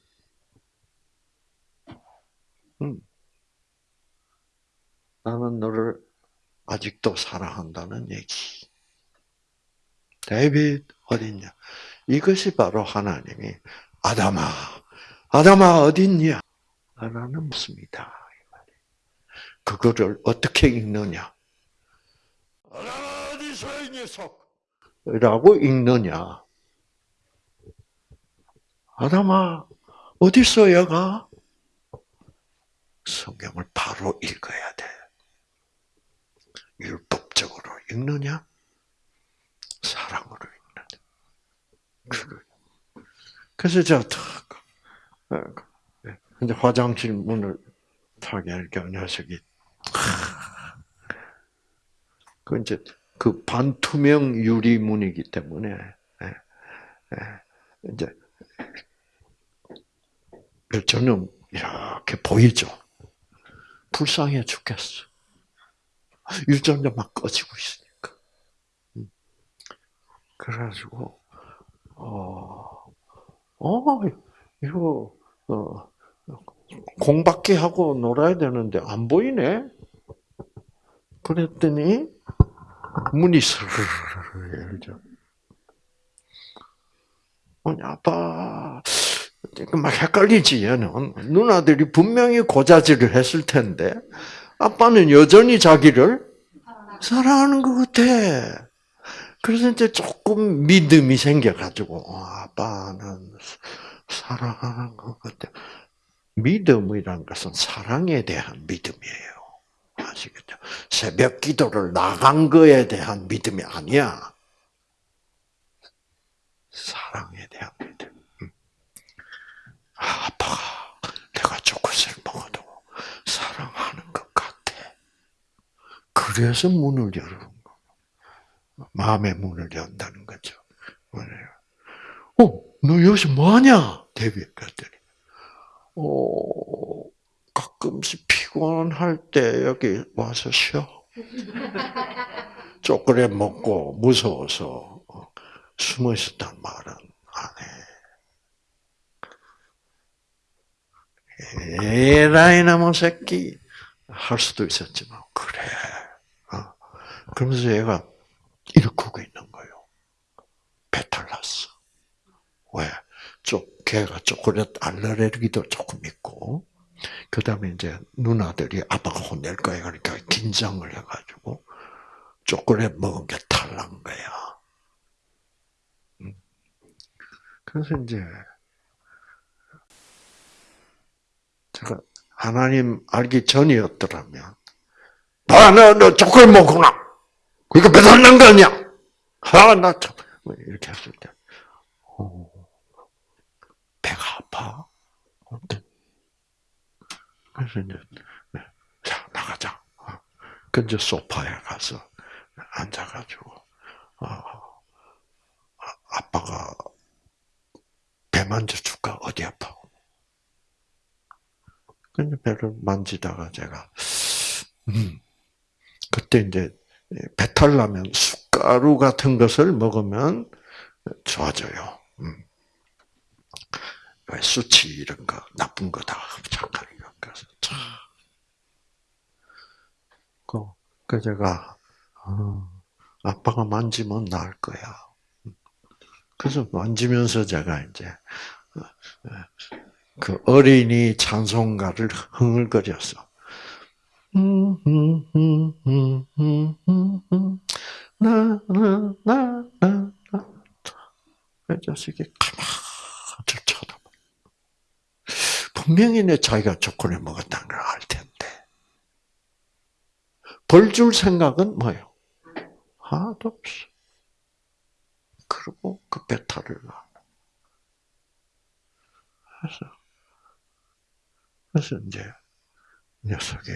음. 나는 너를 아직도 사랑한다는 얘기. 데이빗 어딨냐? 이것이 바로 하나님이 아담아, 아담아 어딨냐? 라는 묻습니다. 그거를 어떻게 읽느냐? 어디서 이 녀석? 라고 읽느냐? 아담아 어디서 얘가? 성경을 바로 읽어야 돼. 율법적으로 읽느냐? 사랑으로 읽느냐? 그래서 제가 탁, 어, 이제 화장실 문을 탁 열니까 녀석이, 그 이제 그 반투명 유리문이기 때문에, 예, 예, 이제, 저는 이렇게 보이죠? 불쌍해 죽겠어. 유전자 막 꺼지고 있으니까. 음. 그래가지고, 어, 어, 이거, 어, 공밖에 하고 놀아야 되는데 안 보이네? 그랬더니, 문이 스르르 열죠. 아니, 아빠, 막 헷갈리지, 얘는. 누나들이 분명히 고자질을 했을 텐데, 아빠는 여전히 자기를 사랑하는 것 같아. 그래서 이제 조금 믿음이 생겨가지고, 어, 아빠는 사랑하는 것 같아. 믿음이란 것은 사랑에 대한 믿음이에요. 아시겠죠? 새벽 기도를 나간 거에 대한 믿음이 아니야. 사랑에 대한 믿음. 아, 아빠가 내가 초콜릿을 먹어도 사랑하는 것 같아. 그래서 문을 열는 거. 마음의 문을 연다는 거죠. 어, 너 여기서 뭐하냐? 데뷔 갔더니. 어, 가끔씩 피곤할 때 여기 와서 쉬어. 초콜릿 먹고 무서워서 숨어 있었단 말은 안 해. 에라이 나무 새끼 할 수도 있었지만 그래. 어. 그러면서 얘가 일구고 있는 거예요. 배탈 났어. 왜? 쪽 걔가 초콜릿 알레르기도 조금 있고 그 다음에 이제 누나들이 아빠가 혼낼 거야. 그러니까 긴장을 해가지고 초콜릿 먹은 게 탈난 거야. 음. 그래서 이제 제가 하나님 알기 전이었더라면 봐, 너, 너 초콜릿 먹구나. 그러니까 배탈 난거 아니야? 아, 나 참. 뭐 이렇게 했을 때. 오, 배가 아파? 그래서 이제, 네, 자, 나가자. 그 이제 소파에 가서 앉아가지고, 어, 아빠 만져줄까? 어디 아파? 근데 배를 만지다가 제가, 음, 그때 이제 배탈 나면 숟가루 같은 것을 먹으면 좋아져요. 음. 왜 수치 이런 거 나쁜 거다 착하니까 그래서 참. 그, 그 제가 어, 아빠가 만지면 나을 거야. 그래서 만지면서 제가 이제 어, 어, 그 어린이 찬송가를 흥얼거렸어. 음, 나나나나나 그 자식이 가만히 쳐다봐. 분명히 내 자기가 초콜릿 먹었다는 걸 알 텐데. 벌 줄 생각은 뭐예요? 하나도 없어. 그리고 그 배탈을 나. 그래서, 그래서 이제 녀석이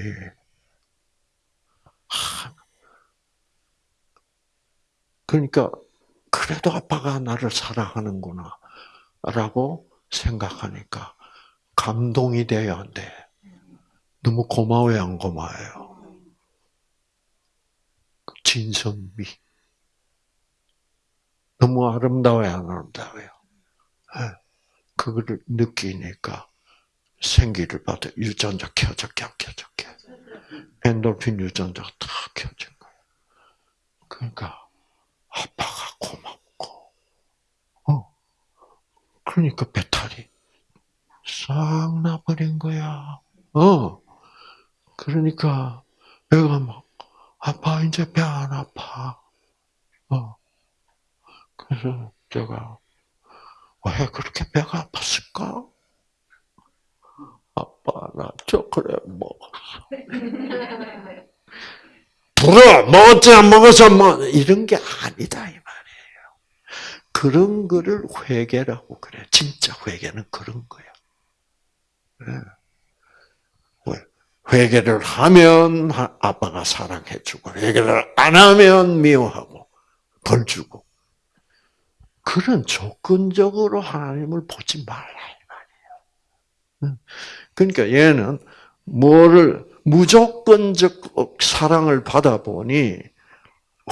하, 그러니까 그래도 아빠가 나를 사랑하는구나 라고 생각하니까 감동이 돼야 안 돼. 너무 고마워요, 안 고마워요? 진선미. 너무 아름다워요, 안 아름다워요? 네. 그거를 느끼니까 생기를 받아 유전자 켜졌게 안 켜졌게 엔돌핀 유전자가 다 켜진 거예요. 그러니까 아빠가 고맙고 어 그러니까 배탈이 싹 나버린 거야. 어 그러니까 애가 막 아빠 이제 배 안 아파. 어 그래서 제가 왜 그렇게 배가 아팠을까? 아빠 나 초콜릿 먹었어. 불어 먹었지 안 먹어서 뭐 이런 게 아니다 이 말이에요. 그런 거를 회개라고 그래. 진짜 회개는 그런 거야. 왜? 회개를 하면 아빠가 사랑해주고 회개를 안 하면 미워하고 벌 주고 그런 조건적으로 하나님을 보지 말라 이 말이에요. 그러니까 얘는 뭐를 무조건적 사랑을 받아보니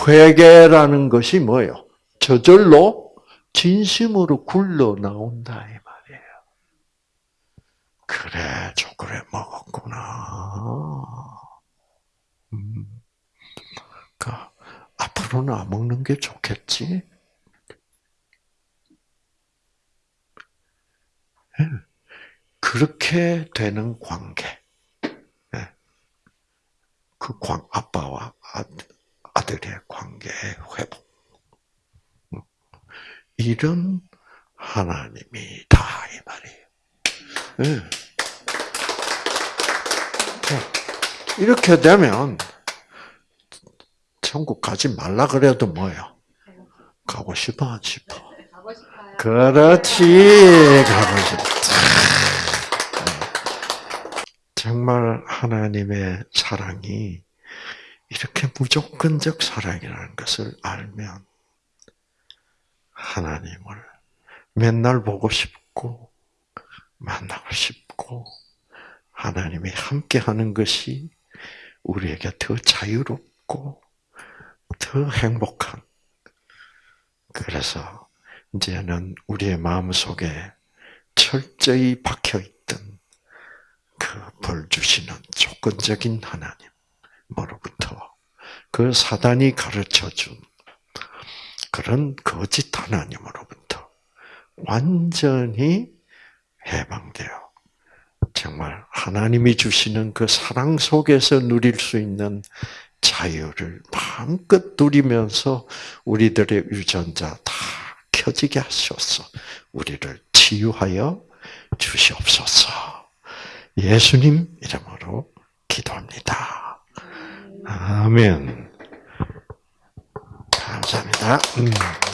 회개라는 것이 뭐예요? 저절로 진심으로 굴러 나온다. 그래 초콜릿 먹었구나. 음. 그러니까 앞으로는 안 먹는 게 좋겠지. 그렇게 되는 관계. 그 관, 아빠와 아들의 관계의 회복. 이런 하나님이다, 이 말이에요. 네. 이렇게 되면, 천국 가지 말라 그래도 뭐요? 가고 싶어, 안 싶어? 가고 싶어요. 그렇지, 가고 싶어. 정말 하나님의 사랑이 이렇게 무조건적 사랑이라는 것을 알면 하나님을 맨날 보고 싶고 만나고 싶고 하나님이 함께 하는 것이 우리에게 더 자유롭고 더 행복한. 그래서 이제는 우리의 마음 속에 철저히 박혀 있던 그 벌 주시는 조건적인 하나님으로부터 그 사단이 가르쳐 준 그런 거짓 하나님으로부터 완전히 해방되어 정말 하나님이 주시는 그 사랑 속에서 누릴 수 있는 자유를 마음껏 누리면서 우리들의 유전자 다 켜지게 하셔서 우리를 치유하여 주시옵소서. 예수님 이름으로 기도합니다. 아멘. 감사합니다. 음.